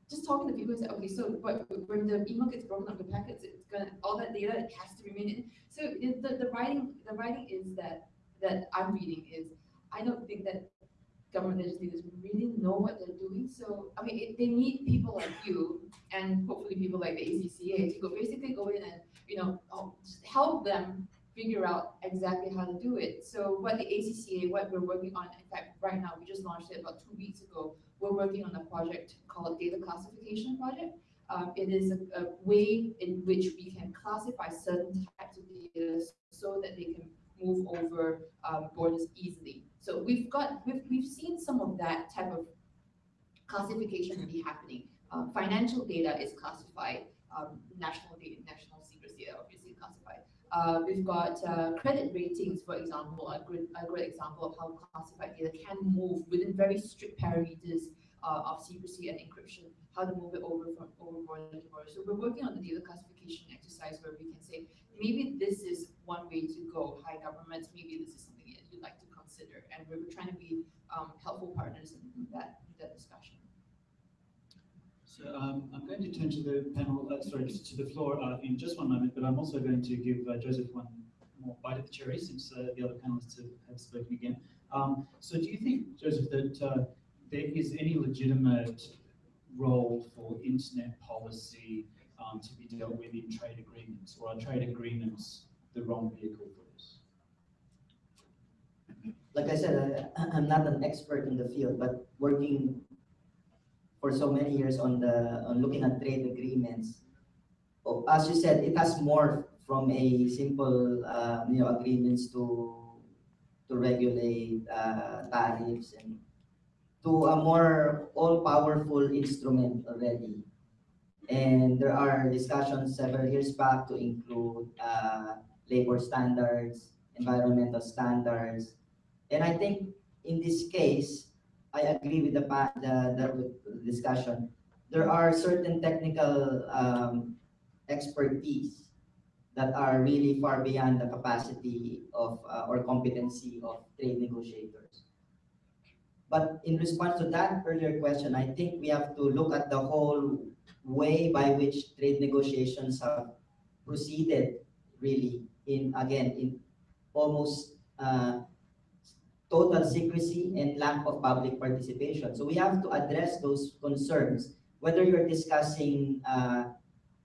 just talking to people and say, okay, so what, when the email gets broken up in packets, it's gonna, all that data it has to remain in. So the, the writing, the writing is that, that I'm reading is, I don't think that government legislators really know what they're doing. So, I mean, it, they need people like you and hopefully people like the ACCA to go, basically go in and, you know, um, help them figure out exactly how to do it. So what the ACCA, what we're working on, in fact, right now, we just launched it about two weeks ago, we're working on a project called Data Classification Project. Um, it is a, a way in which we can classify certain types of data so that they can move over um, borders easily. So we've got, we've, we've seen some of that type of classification be happening. Um, financial data is classified, um, national data, national classified. Uh, we've got uh, credit ratings, for example, a good, a great example of how classified data can move within very strict parameters uh, of secrecy and encryption, how to move it over from over border to border. So we're working on the data classification exercise where we can say, maybe this is one way to go, high governments, maybe this is something that you'd like to consider. And we're, trying to be um, helpful partners in that, that discussion. So um, going to turn to the panel, uh, sorry, to the floor uh, in just one moment, but I'm also going to give uh, Joseph one more bite of the cherry since uh, the other panelists have, have spoken again. Um, so do you think, Joseph, that uh, there is any legitimate role for internet policy um, to be dealt with in trade agreements, or are trade agreements the wrong vehicle for this? like I said, I, I'm not an expert in the field, but working for so many years on the, on looking at trade agreements, oh, as you said, it has morphed from a simple, uh, you know, agreements to, to regulate, uh, tariffs and to a more all-powerful instrument already. And there are discussions several years back to include, uh, labor standards, environmental standards, and I think in this case, I agree with the, the the discussion. There are certain technical um, expertise that are really far beyond the capacity of uh, or competency of trade negotiators. But in response to that earlier question, I think we have to look at the whole way by which trade negotiations have proceeded really in, again, in almost uh, total secrecy and lack of public participation. So we have to address those concerns, whether you're discussing uh,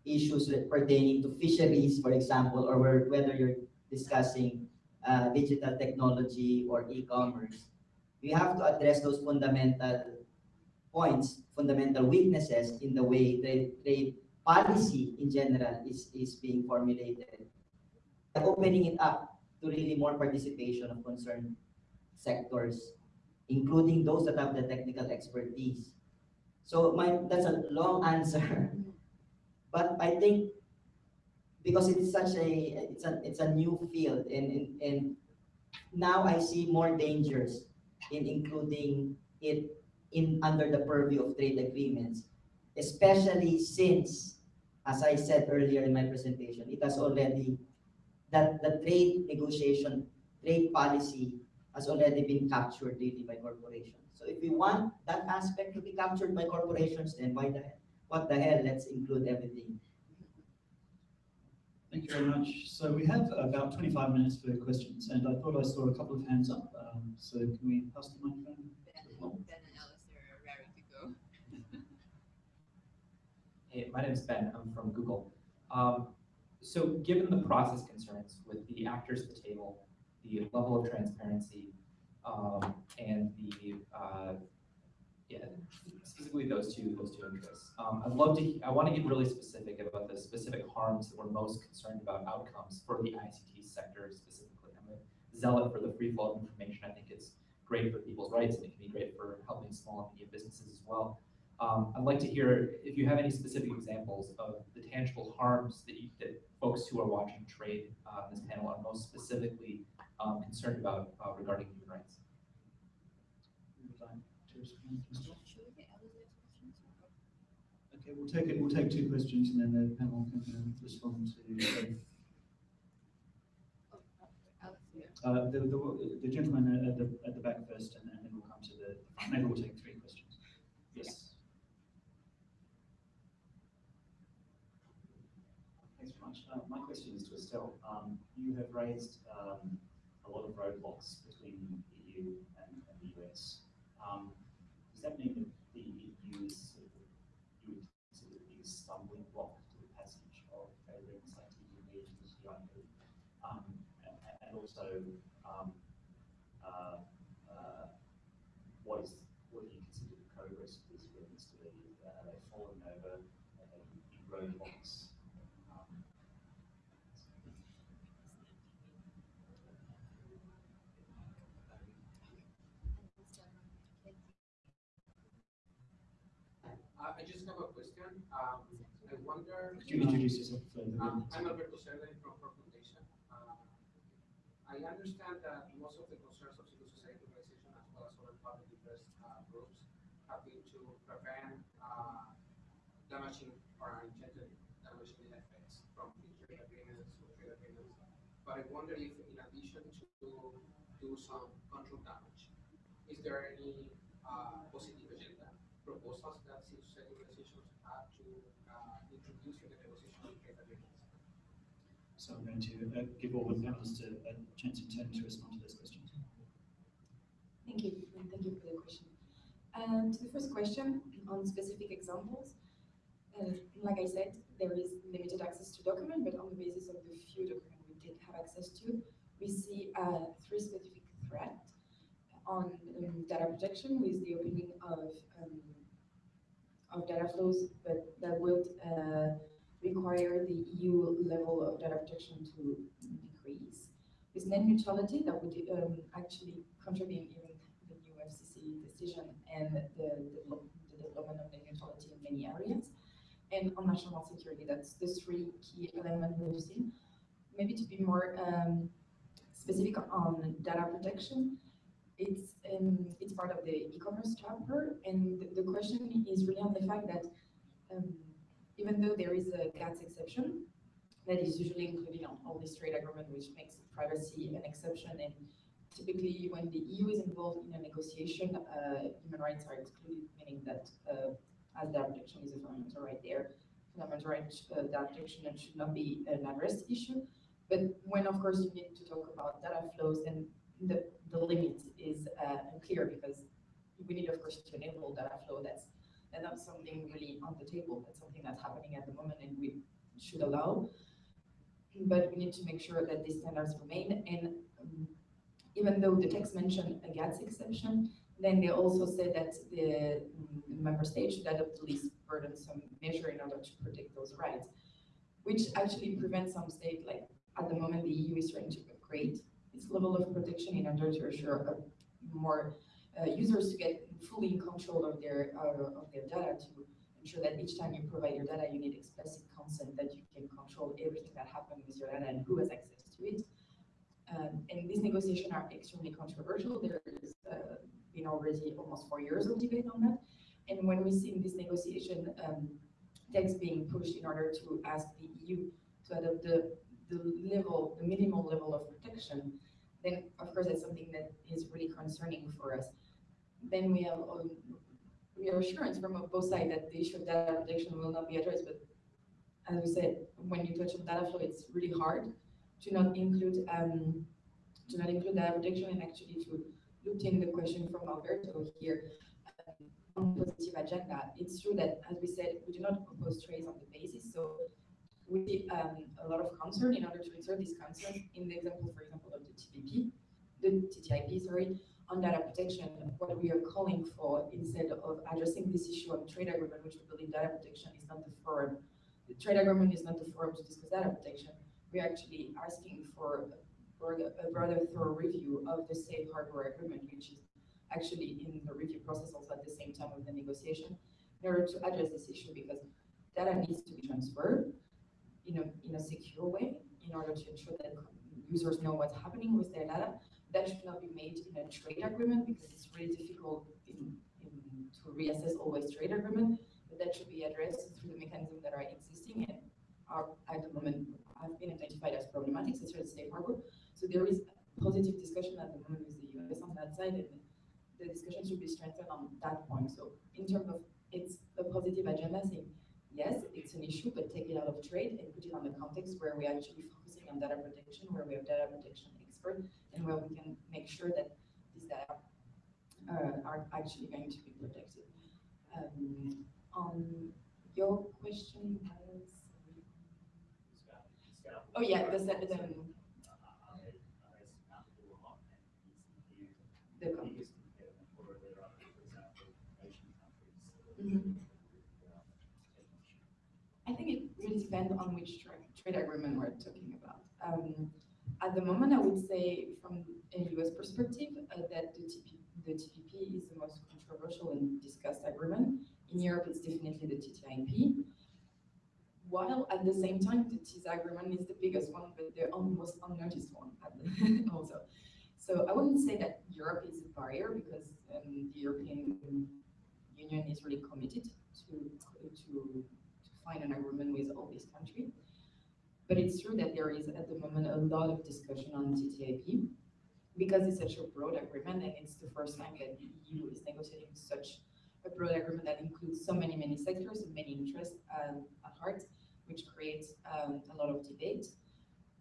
issues pertaining to fisheries, for example, or whether you're discussing uh, digital technology or e-commerce. We have to address those fundamental points, fundamental weaknesses in the way trade, trade policy in general is, is being formulated. By opening it up to really more participation of concerned sectors, including those that have the technical expertise. So my, that's a long answer. But I think because it's such a, it's a, it's a new field and, and, and now I see more dangers in including it in, under the purview of trade agreements, especially since, as I said earlier in my presentation, it has already, that the trade negotiation, trade policy has already been captured really by corporations. So if we want that aspect to be captured by corporations, then why the hell, what the hell, let's include everything. Thank you very much. So we have about 25 minutes for questions, and I thought I saw a couple of hands up. Um, so can we pass the microphone? Ben and, ben and Alistair are raring to go. Hey, my name is Ben. I'm from Google. Um, so given the process concerns with the actors at the table, the level of transparency, um, and the, uh, yeah, specifically those two, those two interests. Um, I'd love to, I want to get really specific about the specific harms that we're most concerned about outcomes for the ICT sector specifically. I'm a zealot for the free flow of information. I think it's great for people's rights and it can be great for helping small and medium businesses as well. Um, I'd like to hear if you have any specific examples of the tangible harms that you, that folks who are watching trade uh, this panel are most specifically um, concerned about uh, regarding human rights. Who would like to respond? Mr. Should we get Alistair's questions? Okay, we'll take it. We'll take two questions, and then the panel can uh, respond to. both. Uh, the, the, the gentleman at the at the back first, and then we'll come to the. Maybe we'll take three questions. Yes. Thanks very much. Uh, my question is to Estelle. Um, you have raised um, a lot of roadblocks between the EU and, and the US. Um, does that mean that the EU is sort of, you would consider the biggest stumbling block to the passage of agreements like TPP and TTIP? Um, and, and also, um, uh, uh, what is what do you consider the progress of these agreements to be? Uh, are they falling over? Are they big roadblocks? Um, Uh, I just have a question. Um, I wonder. Could you introduce yourself? Um. I'm Alberto Cerda from Ford Foundation. Uh, I understand that most of the concerns of civil society organizations as well as other public interest uh, groups have been to prevent uh, damaging or unintended damaging effects from trade agreements or trade agreements. But I wonder if in addition to do some control damage, is there any uh, positive agenda proposals that civil society organizations have to So I'm going to uh, give all the panelists a, a chance in turn to respond to those questions. Thank you, and thank you for the question. And to the first question on specific examples, uh, like I said, there is limited access to document, but on the basis of the few documents we did have access to, we see uh, three specific threats on um, data protection with the opening of um, of data flows, but that would uh, require the EU level of data protection to decrease. With net neutrality, that would um, actually contravene even the new FCC decision and the, the development of net neutrality in many areas. And on national security, that's the three key elements we've seen. Maybe to be more um, specific on data protection, it's um, it's part of the e-commerce chapter, and the, question is really on the fact that um, even though there is a GATS exception that is usually included on all these trade agreement, which makes privacy an exception, and typically when the EU is involved in a negotiation, uh, human rights are excluded, meaning that uh, as data protection is a fundamental right there, fundamental right uh, protection should not be an addressed issue. But when, of course, you need to talk about data flows, then the, the limit is uh, unclear because we need, of course, to enable data flow. That's that's not something really on the table. That's something that's happening at the moment, and we should allow. But we need to make sure that these standards remain. And um, even though the text mentioned a GATS exception, then they also said that the mm, member state should adopt the least burdensome measure in order to protect those rights, which actually prevents some state, like at the moment, the EU is trying to upgrade its level of protection in order to assure more uh, users to get fully in control of their uh, of their data to ensure that each time you provide your data, you need explicit consent that you can control everything that happens with your data and who has access to it. Um, and these negotiations are extremely controversial. There is uh, been already almost four years of debate on that. And when we see this negotiation um, text being pushed in order to ask the EU to adopt the, the level, the minimal level of protection, then of course that's something that is really concerning for us. Then we have um, reassurance from both sides that the issue of data protection will not be addressed, but as we said, when you touch on data flow, it's really hard to not include um, to not include data protection and actually to loop in the question from Alberto here um, on positive agenda. It's true that, as we said, we do not propose trades on the basis, so we see um, a lot of concern in order to insert this concern in the example, for example, of the TPP, the TTIP, sorry, on data protection, what we are calling for instead of addressing this issue of trade agreement, which we believe data protection is not the forum. The trade agreement is not the forum to discuss data protection. We're actually asking for, a rather thorough review of the safe harbor agreement, which is actually in the review process also at the same time of the negotiation, in order to address this issue because data needs to be transferred in a, in a secure way in order to ensure that users know what's happening with their data. That should not be made in a trade agreement because it's really difficult in, in, to reassess always trade agreement, but that should be addressed through the mechanisms that are existing and are at the moment have been identified as problematic, such as safe harbor. So there is positive discussion at the moment with the US on that side, and the discussion should be strengthened on that point. So in terms of it's a positive agenda saying, yes, it's an issue, but take it out of trade and put it on the context where we're actually focusing on data protection, where we have data protection expert, and where we can make sure that these data uh, are actually going to be protected. Um, on your question oh yeah, the, the, the, the com- Mhm. I think it really depends on which tra- trade agreement we're talking about. Um, at the moment, I would say from a US perspective, uh, that the, TP, the TPP is the most controversial and discussed agreement. In Europe, it's definitely the TTIP. While at the same time, the TISA agreement is the biggest one, but the most unnoticed one also. So I wouldn't say that Europe is a barrier because um, the European Union is really committed to, to find an agreement with all these countries. But it's true that there is at the moment a lot of discussion on TTIP because it's such a broad agreement and it's the first time that the EU is negotiating such a broad agreement that includes so many, many sectors and many interests um, at heart, which creates um, a lot of debate.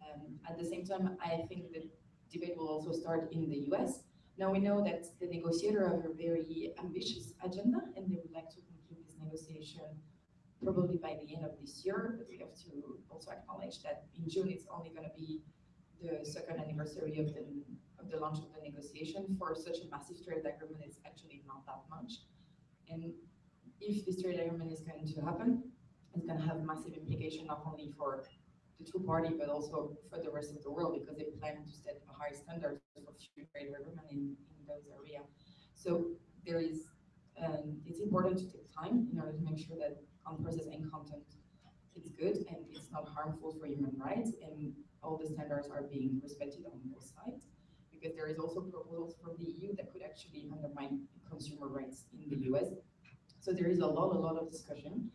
Um, at the same time, I think the debate will also start in the US. Now we know that the negotiator have a very ambitious agenda and they would like to conclude this negotiation probably by the end of this year, but we have to also acknowledge that in June, it's only going to be the second anniversary of the, of the launch of the negotiation. For such a massive trade agreement, it's actually not that much. And if this trade agreement is going to happen, it's going to have massive implication not only for the two party, but also for the rest of the world because they plan to set a high standard for future trade agreement in, in those areas. So there is, um, it's important to take time in order to make sure that on process and content it's good and it's not harmful for human rights and all the standards are being respected on both sides because there is also proposals from the EU that could actually undermine consumer rights in the US. So there is a lot, a lot of discussion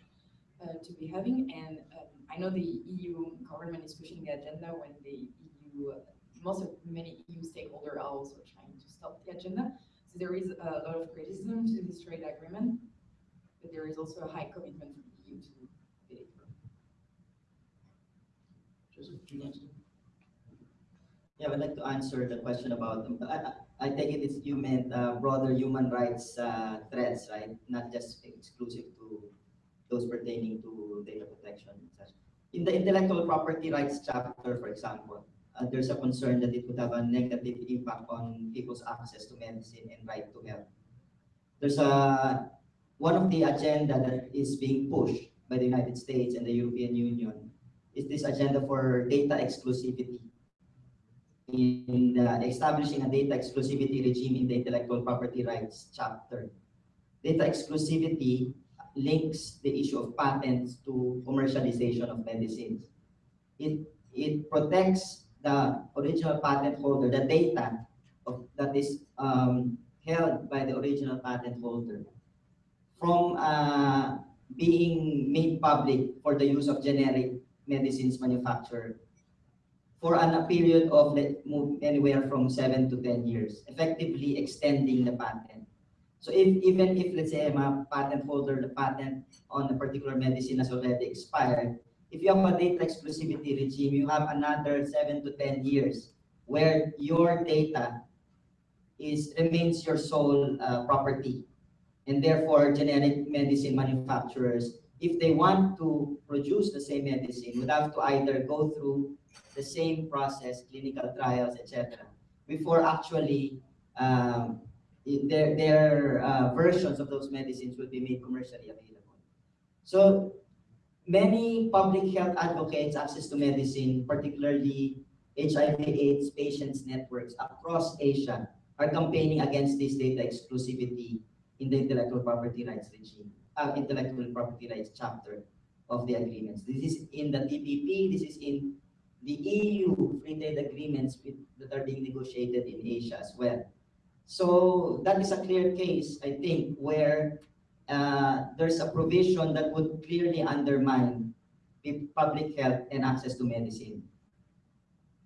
uh, to be having and um, I know the EU government is pushing the agenda when the EU, uh, most of many EU stakeholders are also trying to stop the agenda. So there is a lot of criticism to this trade agreement but there is also a high commitment from the EU to it. Joseph? Yeah, I would like to answer the question about, I, I- I take it it's, you meant uh, broader human rights uh, threats, right? Not just exclusive to those pertaining to data protection. In the intellectual property rights chapter, for example, uh, there's a concern that it would have a negative impact on people's access to medicine and right to health. There's a, one of the agenda that is being pushed by the United States and the European Union is this agenda for data exclusivity in uh, establishing a data exclusivity regime in the intellectual property rights chapter. Data exclusivity links the issue of patents to commercialization of medicines. It, it protects the original patent holder, the data of, that is um, held by the original patent holder from uh, being made public for the use of generic medicines manufacturer for an, a period of let, anywhere from seven to 10 years, effectively extending the patent. So if, even if, let's say, I'm a patent holder, the patent on a particular medicine has already expired, if you have a data exclusivity regime, you have another seven to 10 years where your data is, remains your sole uh, property. And therefore, generic medicine manufacturers, if they want to produce the same medicine, would have to either go through the same process, clinical trials, etc., before actually um, their, their uh, versions of those medicines would be made commercially available. So many public health advocates access to medicine, particularly HIV AIDS patients networks across Asia are campaigning against this data exclusivity in the intellectual property rights regime, uh, intellectual property rights chapter of the agreements. This is in the TPP, this is in the EU free trade agreements with, that are being negotiated in Asia as well. So that is a clear case, I think, where uh, there's a provision that would clearly undermine public health and access to medicine.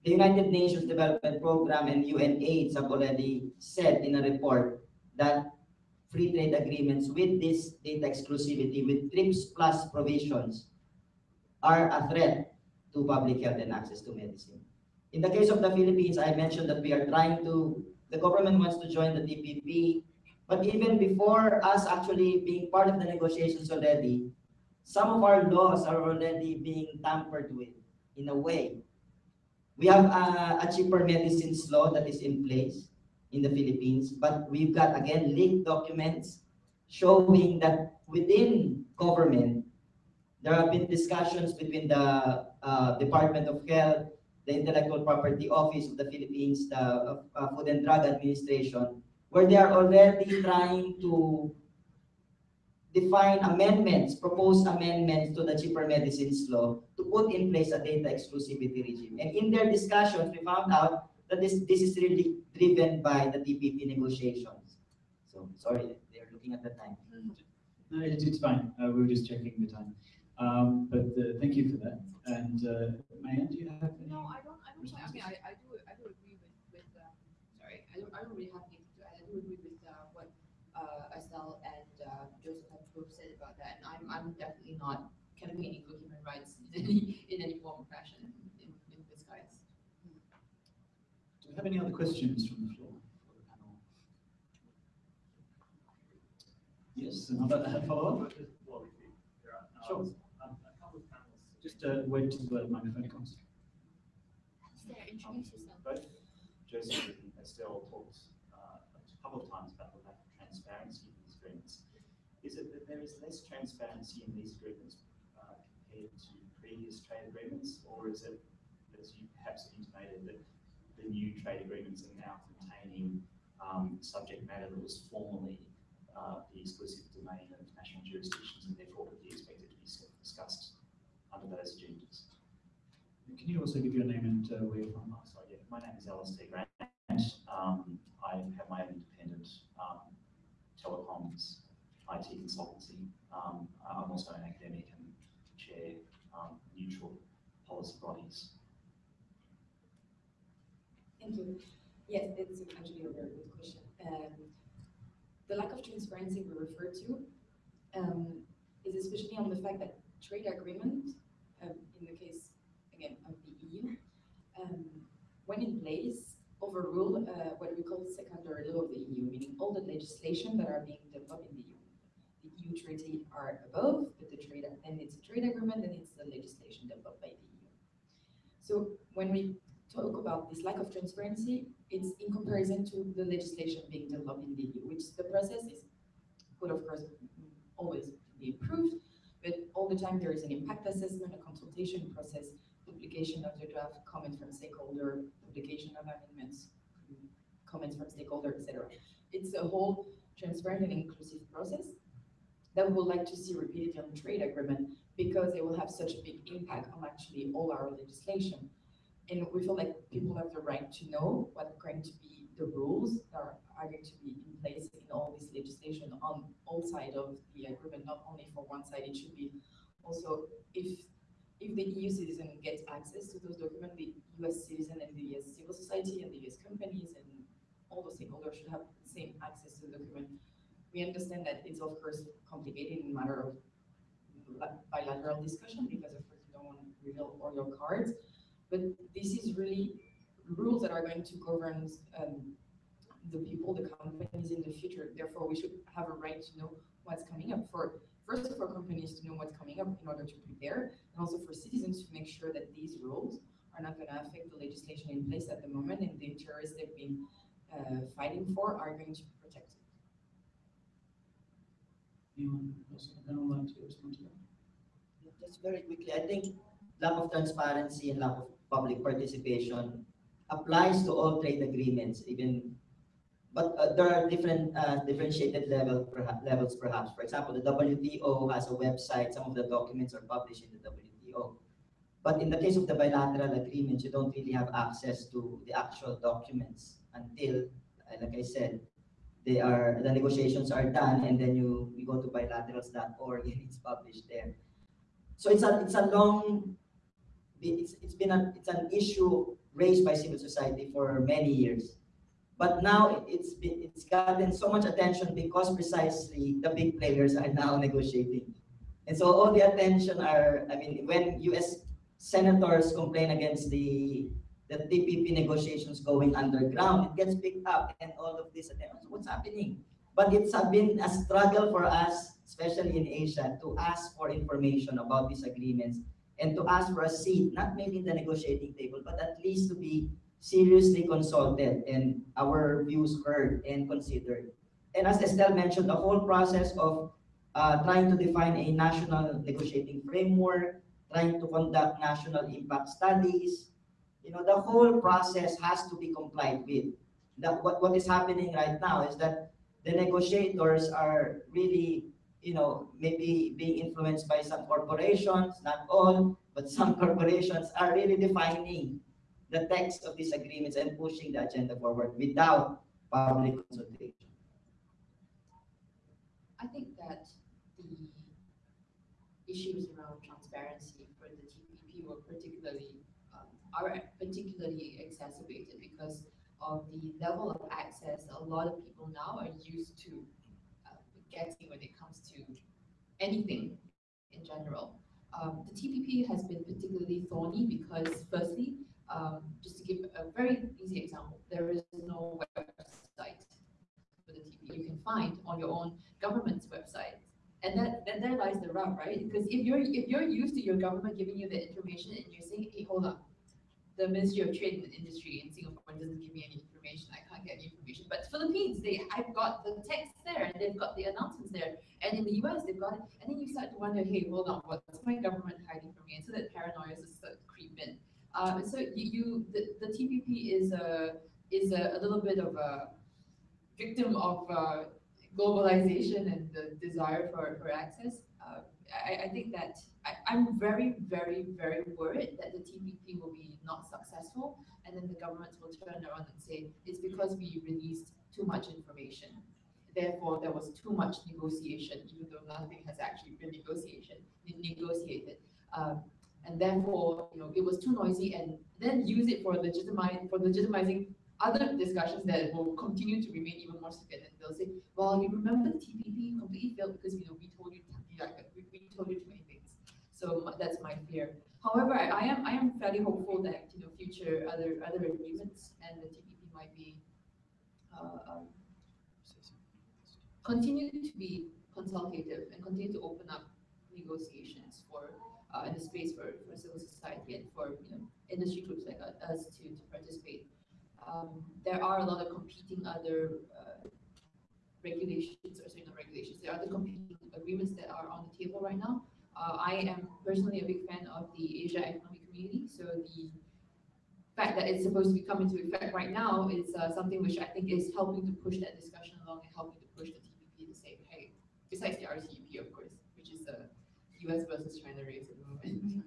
The United Nations Development Program and UNAIDS have already said in a report that free trade agreements with this data exclusivity with TRIPS plus provisions are a threat to public health and access to medicine. In the case of the Philippines, I mentioned that we are trying to, the government wants to join the TPP, but even before us actually being part of the negotiations already, some of our laws are already being tampered with in a way. We have a, a cheaper medicines law that is in place in the Philippines, but we've got again leaked documents showing that within government, there have been discussions between the uh, Department of Health, the Intellectual Property Office of the Philippines, the uh, Food and Drug Administration, where they are already trying to define amendments, propose amendments to the cheaper medicines law to put in place a data exclusivity regime. And in their discussions, we found out that this, this is really driven by the TPP negotiations. So, sorry, they're looking at the time. No, it- it's fine. Uh, we were just checking the time. Um, but uh, thank you for that. And uh, May Ann, do you have any? No, I don't, I don't, I mean, I, I do, I do agree with, with, um, sorry, I don't, I don't really have anything to add. I do agree with, uh, what, uh, Estelle and, uh, Joseph have both said about that. And I'm, I'm definitely not campaigning for human rights in any, in any form or fashion in, in this guise. Do we have any other questions from the floor for the panel? Yes, another uh, follow-up? Sure. Just uh, wait till the microphone comes. Sarah, introduce yourself. Both Joseph and Estelle talked uh, a couple of times about the lack of transparency in these agreements. Is it that there is less transparency in these agreements uh, compared to previous trade agreements, or is it, as you perhaps intimated, that the new trade agreements are now containing um, subject matter that was formerly uh, the exclusive domain of national jurisdictions and therefore would be expected to be discussed under those agendas? Can you also give your name and uh, where you're from? Oh, sorry, yeah, my name is Alistair Grant. Um, I have my own independent um, telecoms IT consultancy. Um, I'm also an academic and chair um, neutral policy bodies. Thank you. Yes, it's actually a very good question. Um, the lack of transparency we refer to um, is especially on the fact that trade agreement, um, in the case again of the EU, um, when in place, overrule uh, what we call secondary law of the EU, meaning all the legislation that are being developed in the EU. The EU treaty are above, but the trade, then it's a trade agreement, then it's the legislation developed by the EU. So when we talk about this lack of transparency, it's in comparison to the legislation being developed in the EU, which the process is, could of course always be improved, but all the time there is an impact assessment, a consultation process, publication of the draft, comments from stakeholder, publication of amendments, comments from stakeholder, etc. It's a whole transparent and inclusive process that we would like to see repeated on trade agreement because it will have such a big impact on actually all our legislation. And we feel like people have the right to know what are going to be the rules that are are going to be in place in all this legislation on all sides of the agreement, not only for one side, it should be also if if the EU citizen gets access to those documents, the US citizen and the US civil society and the US companies and all the stakeholders should have the same access to the document. We understand that it's of course complicated in matter of bilateral discussion because of course you don't want to reveal all your cards. But this is really rules that are going to govern um, the people, the companies in the future. Therefore, we should have a right to know what's coming up for first for companies to know what's coming up in order to prepare, and also for citizens to make sure that these rules are not going to affect the legislation in place at the moment and the interests they've been uh, fighting for are going to be protected. Anyone else on like to respond to that? Just very quickly, I think lack of transparency and lack of public participation applies to all trade agreements, even, but uh, there are different, uh, differentiated level, levels perhaps. For example, the WTO has a website, some of the documents are published in the WTO. But in the case of the bilateral agreements, you don't really have access to the actual documents until, uh, like I said, they are, the negotiations are done and then you, you go to bilaterals.org and it's published there. So it's a, it's a long, it's, it's been a, it's an issue raised by civil society for many years. But now it's been, it's gotten so much attention because precisely the big players are now negotiating. And so all the attention are, I mean, when US senators complain against the, the TPP negotiations going underground, it gets picked up and all of this, attention. what's happening? But it's been a struggle for us, especially in Asia, to ask for information about these agreements and to ask for a seat, not maybe in the negotiating table, but at least to be seriously consulted and our views heard and considered. And as Estelle mentioned, the whole process of uh, trying to define a national negotiating framework, trying to conduct national impact studies, you know, the whole process has to be complied with. That what, what is happening right now is that the negotiators are really you know, maybe being influenced by some corporations, not all, but some corporations are really defining the text of these agreements and pushing the agenda forward without public consultation. I think that the issues around transparency for the TPP were particularly, um, are particularly exacerbated because of the level of access a lot of people now are used to getting when it comes to anything in general. Um, the TPP has been particularly thorny because firstly, um, just to give a very easy example, there is no website for the TPP you can find on your own government's website. And that, and there lies the rub, right? Because if you're if you're used to your government giving you the information and you're saying, hey, hold on, the Ministry of Trade and Industry in Singapore doesn't give me any get any information. But Philippines, they I've got the text there and they've got the announcements there. And in the US, they've got it. And then you start to wonder, hey, hold on, what's my government hiding from me? And so that paranoia is start to creep in. Um, so you, you the, the TPP is a is a, a little bit of a victim of uh, globalization and the desire for, for access. Uh, I, I think that I, I'm very, very, very worried that the TPP will be not successful, and then the governments will turn around and say it's because we released too much information. Therefore, there was too much negotiation, even though nothing has actually been negotiation negotiated. Um, and therefore, you know, it was too noisy, and then use it for for legitimizing other discussions that will continue to remain even more significant. They'll say, well, you remember the TPP completely failed because, you know, we told you, we told you too many things. So that's my fear. However, I, am, I am fairly hopeful that, you know, future other, other agreements and the TPP might be, uh, um, continue to be consultative and continue to open up negotiations for, uh, in the space for, for civil society and for, you know, industry groups like us to, to participate. Um, there are a lot of competing other uh, regulations, or sorry, regulations, there are the competing agreements that are on the table right now. Uh, I am personally a big fan of the ASEAN Economic Community, so the fact that it's supposed to be coming into effect right now is uh, something which I think is helping to push that discussion along and helping to push the TPP to say, hey, besides the RCEP, of course, which is the US versus China race at the moment.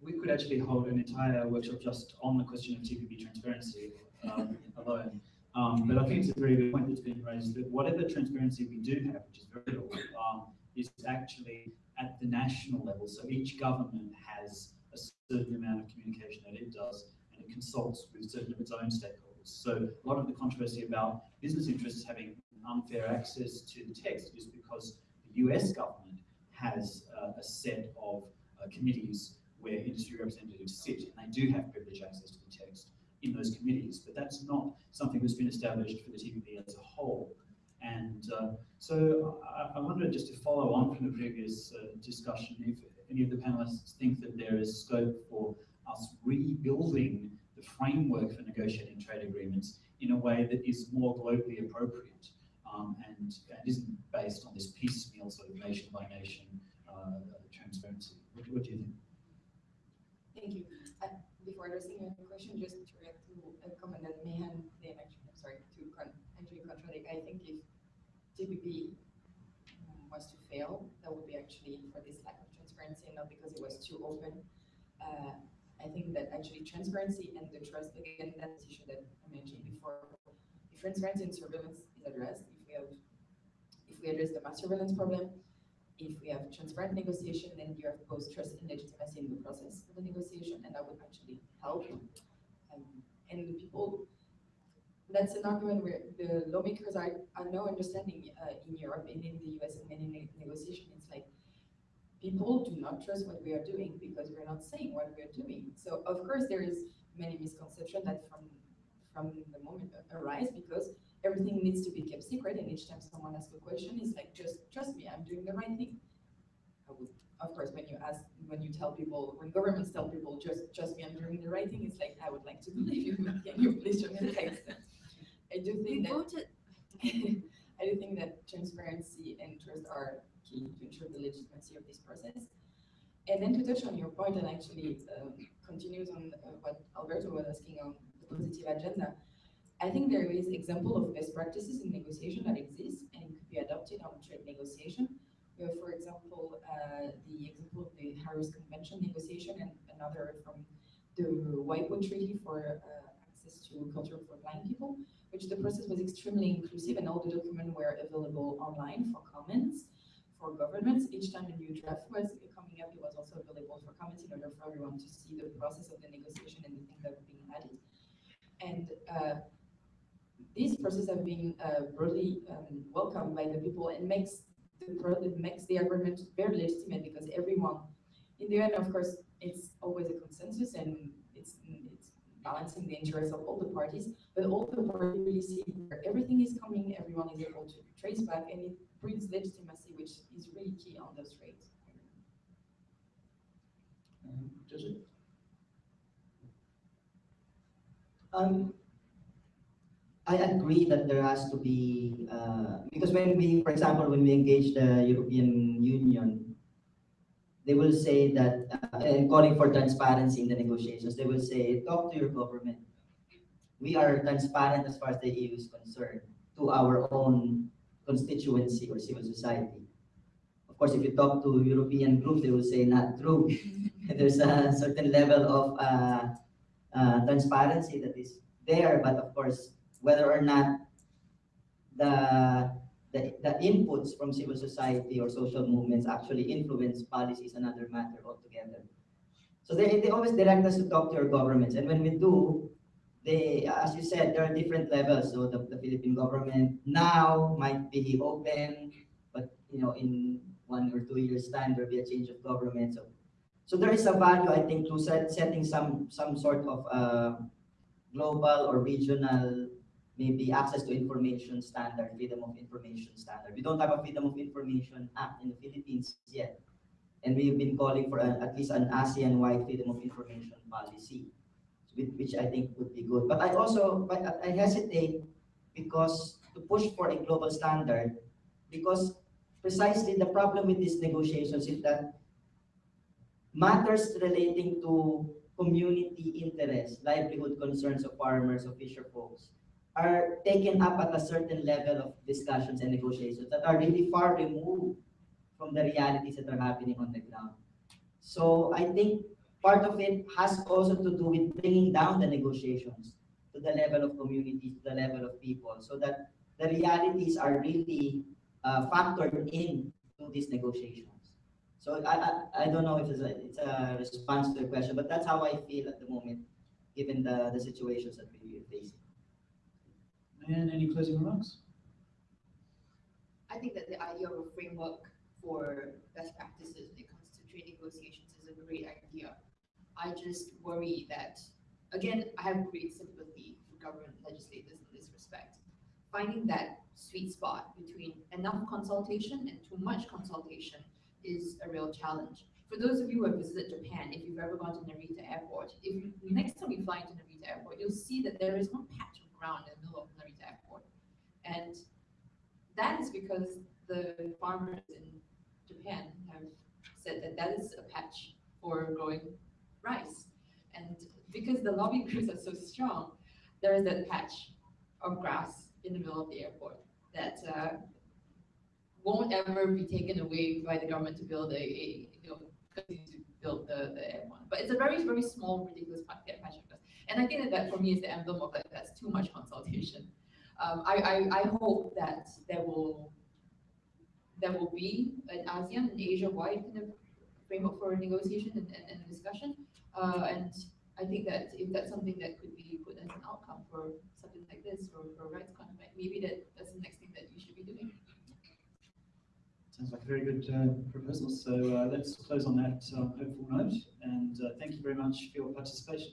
We could actually hold an entire workshop just on the question of TPP transparency um, alone. Um, but I think it's a very good point that's been raised that whatever transparency we do have, which is very little, um, is actually at the national level. So each government has a certain amount of communication that it does, and it consults with certain of its own stakeholders. So a lot of the controversy about business interests having unfair access to the text is because the US government has uh, a set of uh, committees where industry representatives sit, and they do have privileged access to the text in those committees, but that's not something that's been established for the TPP as a whole. And uh, so I, I wonder just to follow on from the previous uh, discussion, if any of the panelists think that there is scope for us rebuilding the framework for negotiating trade agreements in a way that is more globally appropriate um, and, and isn't based on this piecemeal sort of nation by nation uh, transparency. What, what do you think? Thank you. Uh, Before addressing your question, just to react to a comment that May Ann, then actually, I'm sorry, to con- contradict, I think if TPP um, was to fail, that would be actually for this lack of transparency, not because it was too open. Uh, I think that actually transparency and the trust, again, that's the issue that I mentioned before. If transparency and surveillance is addressed, if we have, if we address the mass surveillance problem, if we have transparent negotiation, then you have both trust and legitimacy in the process of the negotiation, and that would actually help. Um, and the people, that's an argument where the lawmakers are, are now understanding uh, in Europe and in the US and many ne-. It's like people do not trust what we are doing because we're not saying what we are doing. So of course there is many misconception that from from the moment arise because everything needs to be kept secret and each time someone asks a question it's like just trust me i'm doing the right thing I would, of course when you ask when you tell people when governments tell people just trust me i'm doing the right thing it's like i would like to believe you can you please text i do We think that voted, i do think that transparency and trust are key to ensure the legitimacy of this process and then to touch on your point and actually um, continues on uh, what alberto was asking on the positive agenda I think there is example of best practices in negotiation that exists and it could be adopted on trade negotiation. We have, for example, uh, the example of the Aarhus Convention negotiation and another from the WIPO Treaty for uh, access to culture for blind people, which the process was extremely inclusive and all the documents were available online for comments for governments. Each time a new draft was coming up, it was also available for comments in order for everyone to see the process of the negotiation and the things that were being added. And uh, these processes have been uh, broadly um, welcomed by the people and makes the makes the agreement very legitimate because everyone, in the end, of course, it's always a consensus and balancing the interests of all the parties, but all the parties really see where everything is coming, everyone is able to trace back, and it brings legitimacy, which is really key on those trades. Does it? Um, I agree that there has to be, uh, because when we, for example, when we engage the European Union, they will say that, uh, and calling for transparency in the negotiations, they will say, talk to your government. We are transparent as far as the EU is concerned to our own constituency or civil society. Of course, if you talk to European groups, they will say not true. There's a certain level of uh, uh, transparency that is there, but of course, whether or not the, the, the inputs from civil society or social movements actually influence policy is another matter altogether. So they, they always direct us to talk to your governments, and when we do, they, as you said, there are different levels. So the, the Philippine government now might be open, but you know, in one or two years' time, there'll be a change of government. So, so there is a value, I think, to set, setting some some sort of uh, global or regional maybe access to information standard, freedom of information standard. We don't have a freedom of information act in the Philippines yet. And we've been calling for at least an ASEAN-wide freedom of information policy, which, I think would be good. But I also, I hesitate because to push for a global standard, because precisely the problem with these negotiations is that matters relating to community interests, livelihood concerns of farmers, of fisher folks, are taken up at a certain level of discussions and negotiations that are really far removed from the realities that are happening on the ground. So I think part of it has also to do with bringing down the negotiations to the level of communities, to the level of people, so that the realities are really uh, factored in to these negotiations. So I, I, I don't know if it's a, it's a response to the question, but that's how I feel at the moment, given the, the situations that we are facing. And any closing remarks? I think that the idea of a framework for best practices when it comes to trade negotiations is a great idea. I just worry that, again, I have great sympathy for government legislators in this respect. Finding that sweet spot between enough consultation and too much consultation is a real challenge. For those of you who have visited Japan, if you've ever gone to Narita Airport, if you, next time you fly into Narita Airport, you'll see that there is one patch ground in the middle of Narita Airport. And that is because the farmers in Japan have said that that is a patch for growing rice. And because the lobby groups are so strong, there is that patch of grass in the middle of the airport that uh, won't ever be taken away by the government to build a, a you know, to build the, the airport. But it's a very, very small, ridiculous patch of. And I think that that for me is the emblem of that, that's too much consultation. Um, I, I, I hope that there will there will be an ASEAN and Asia-wide kind of framework for negotiation and, and, and discussion. Uh, and I think that if that's something that could be put as an outcome for something like this or for rights contract, maybe that, that's the next thing that you should be doing. Sounds like a very good uh, proposal. So uh, let's close on that uh, hopeful note. And uh, thank you very much for your participation.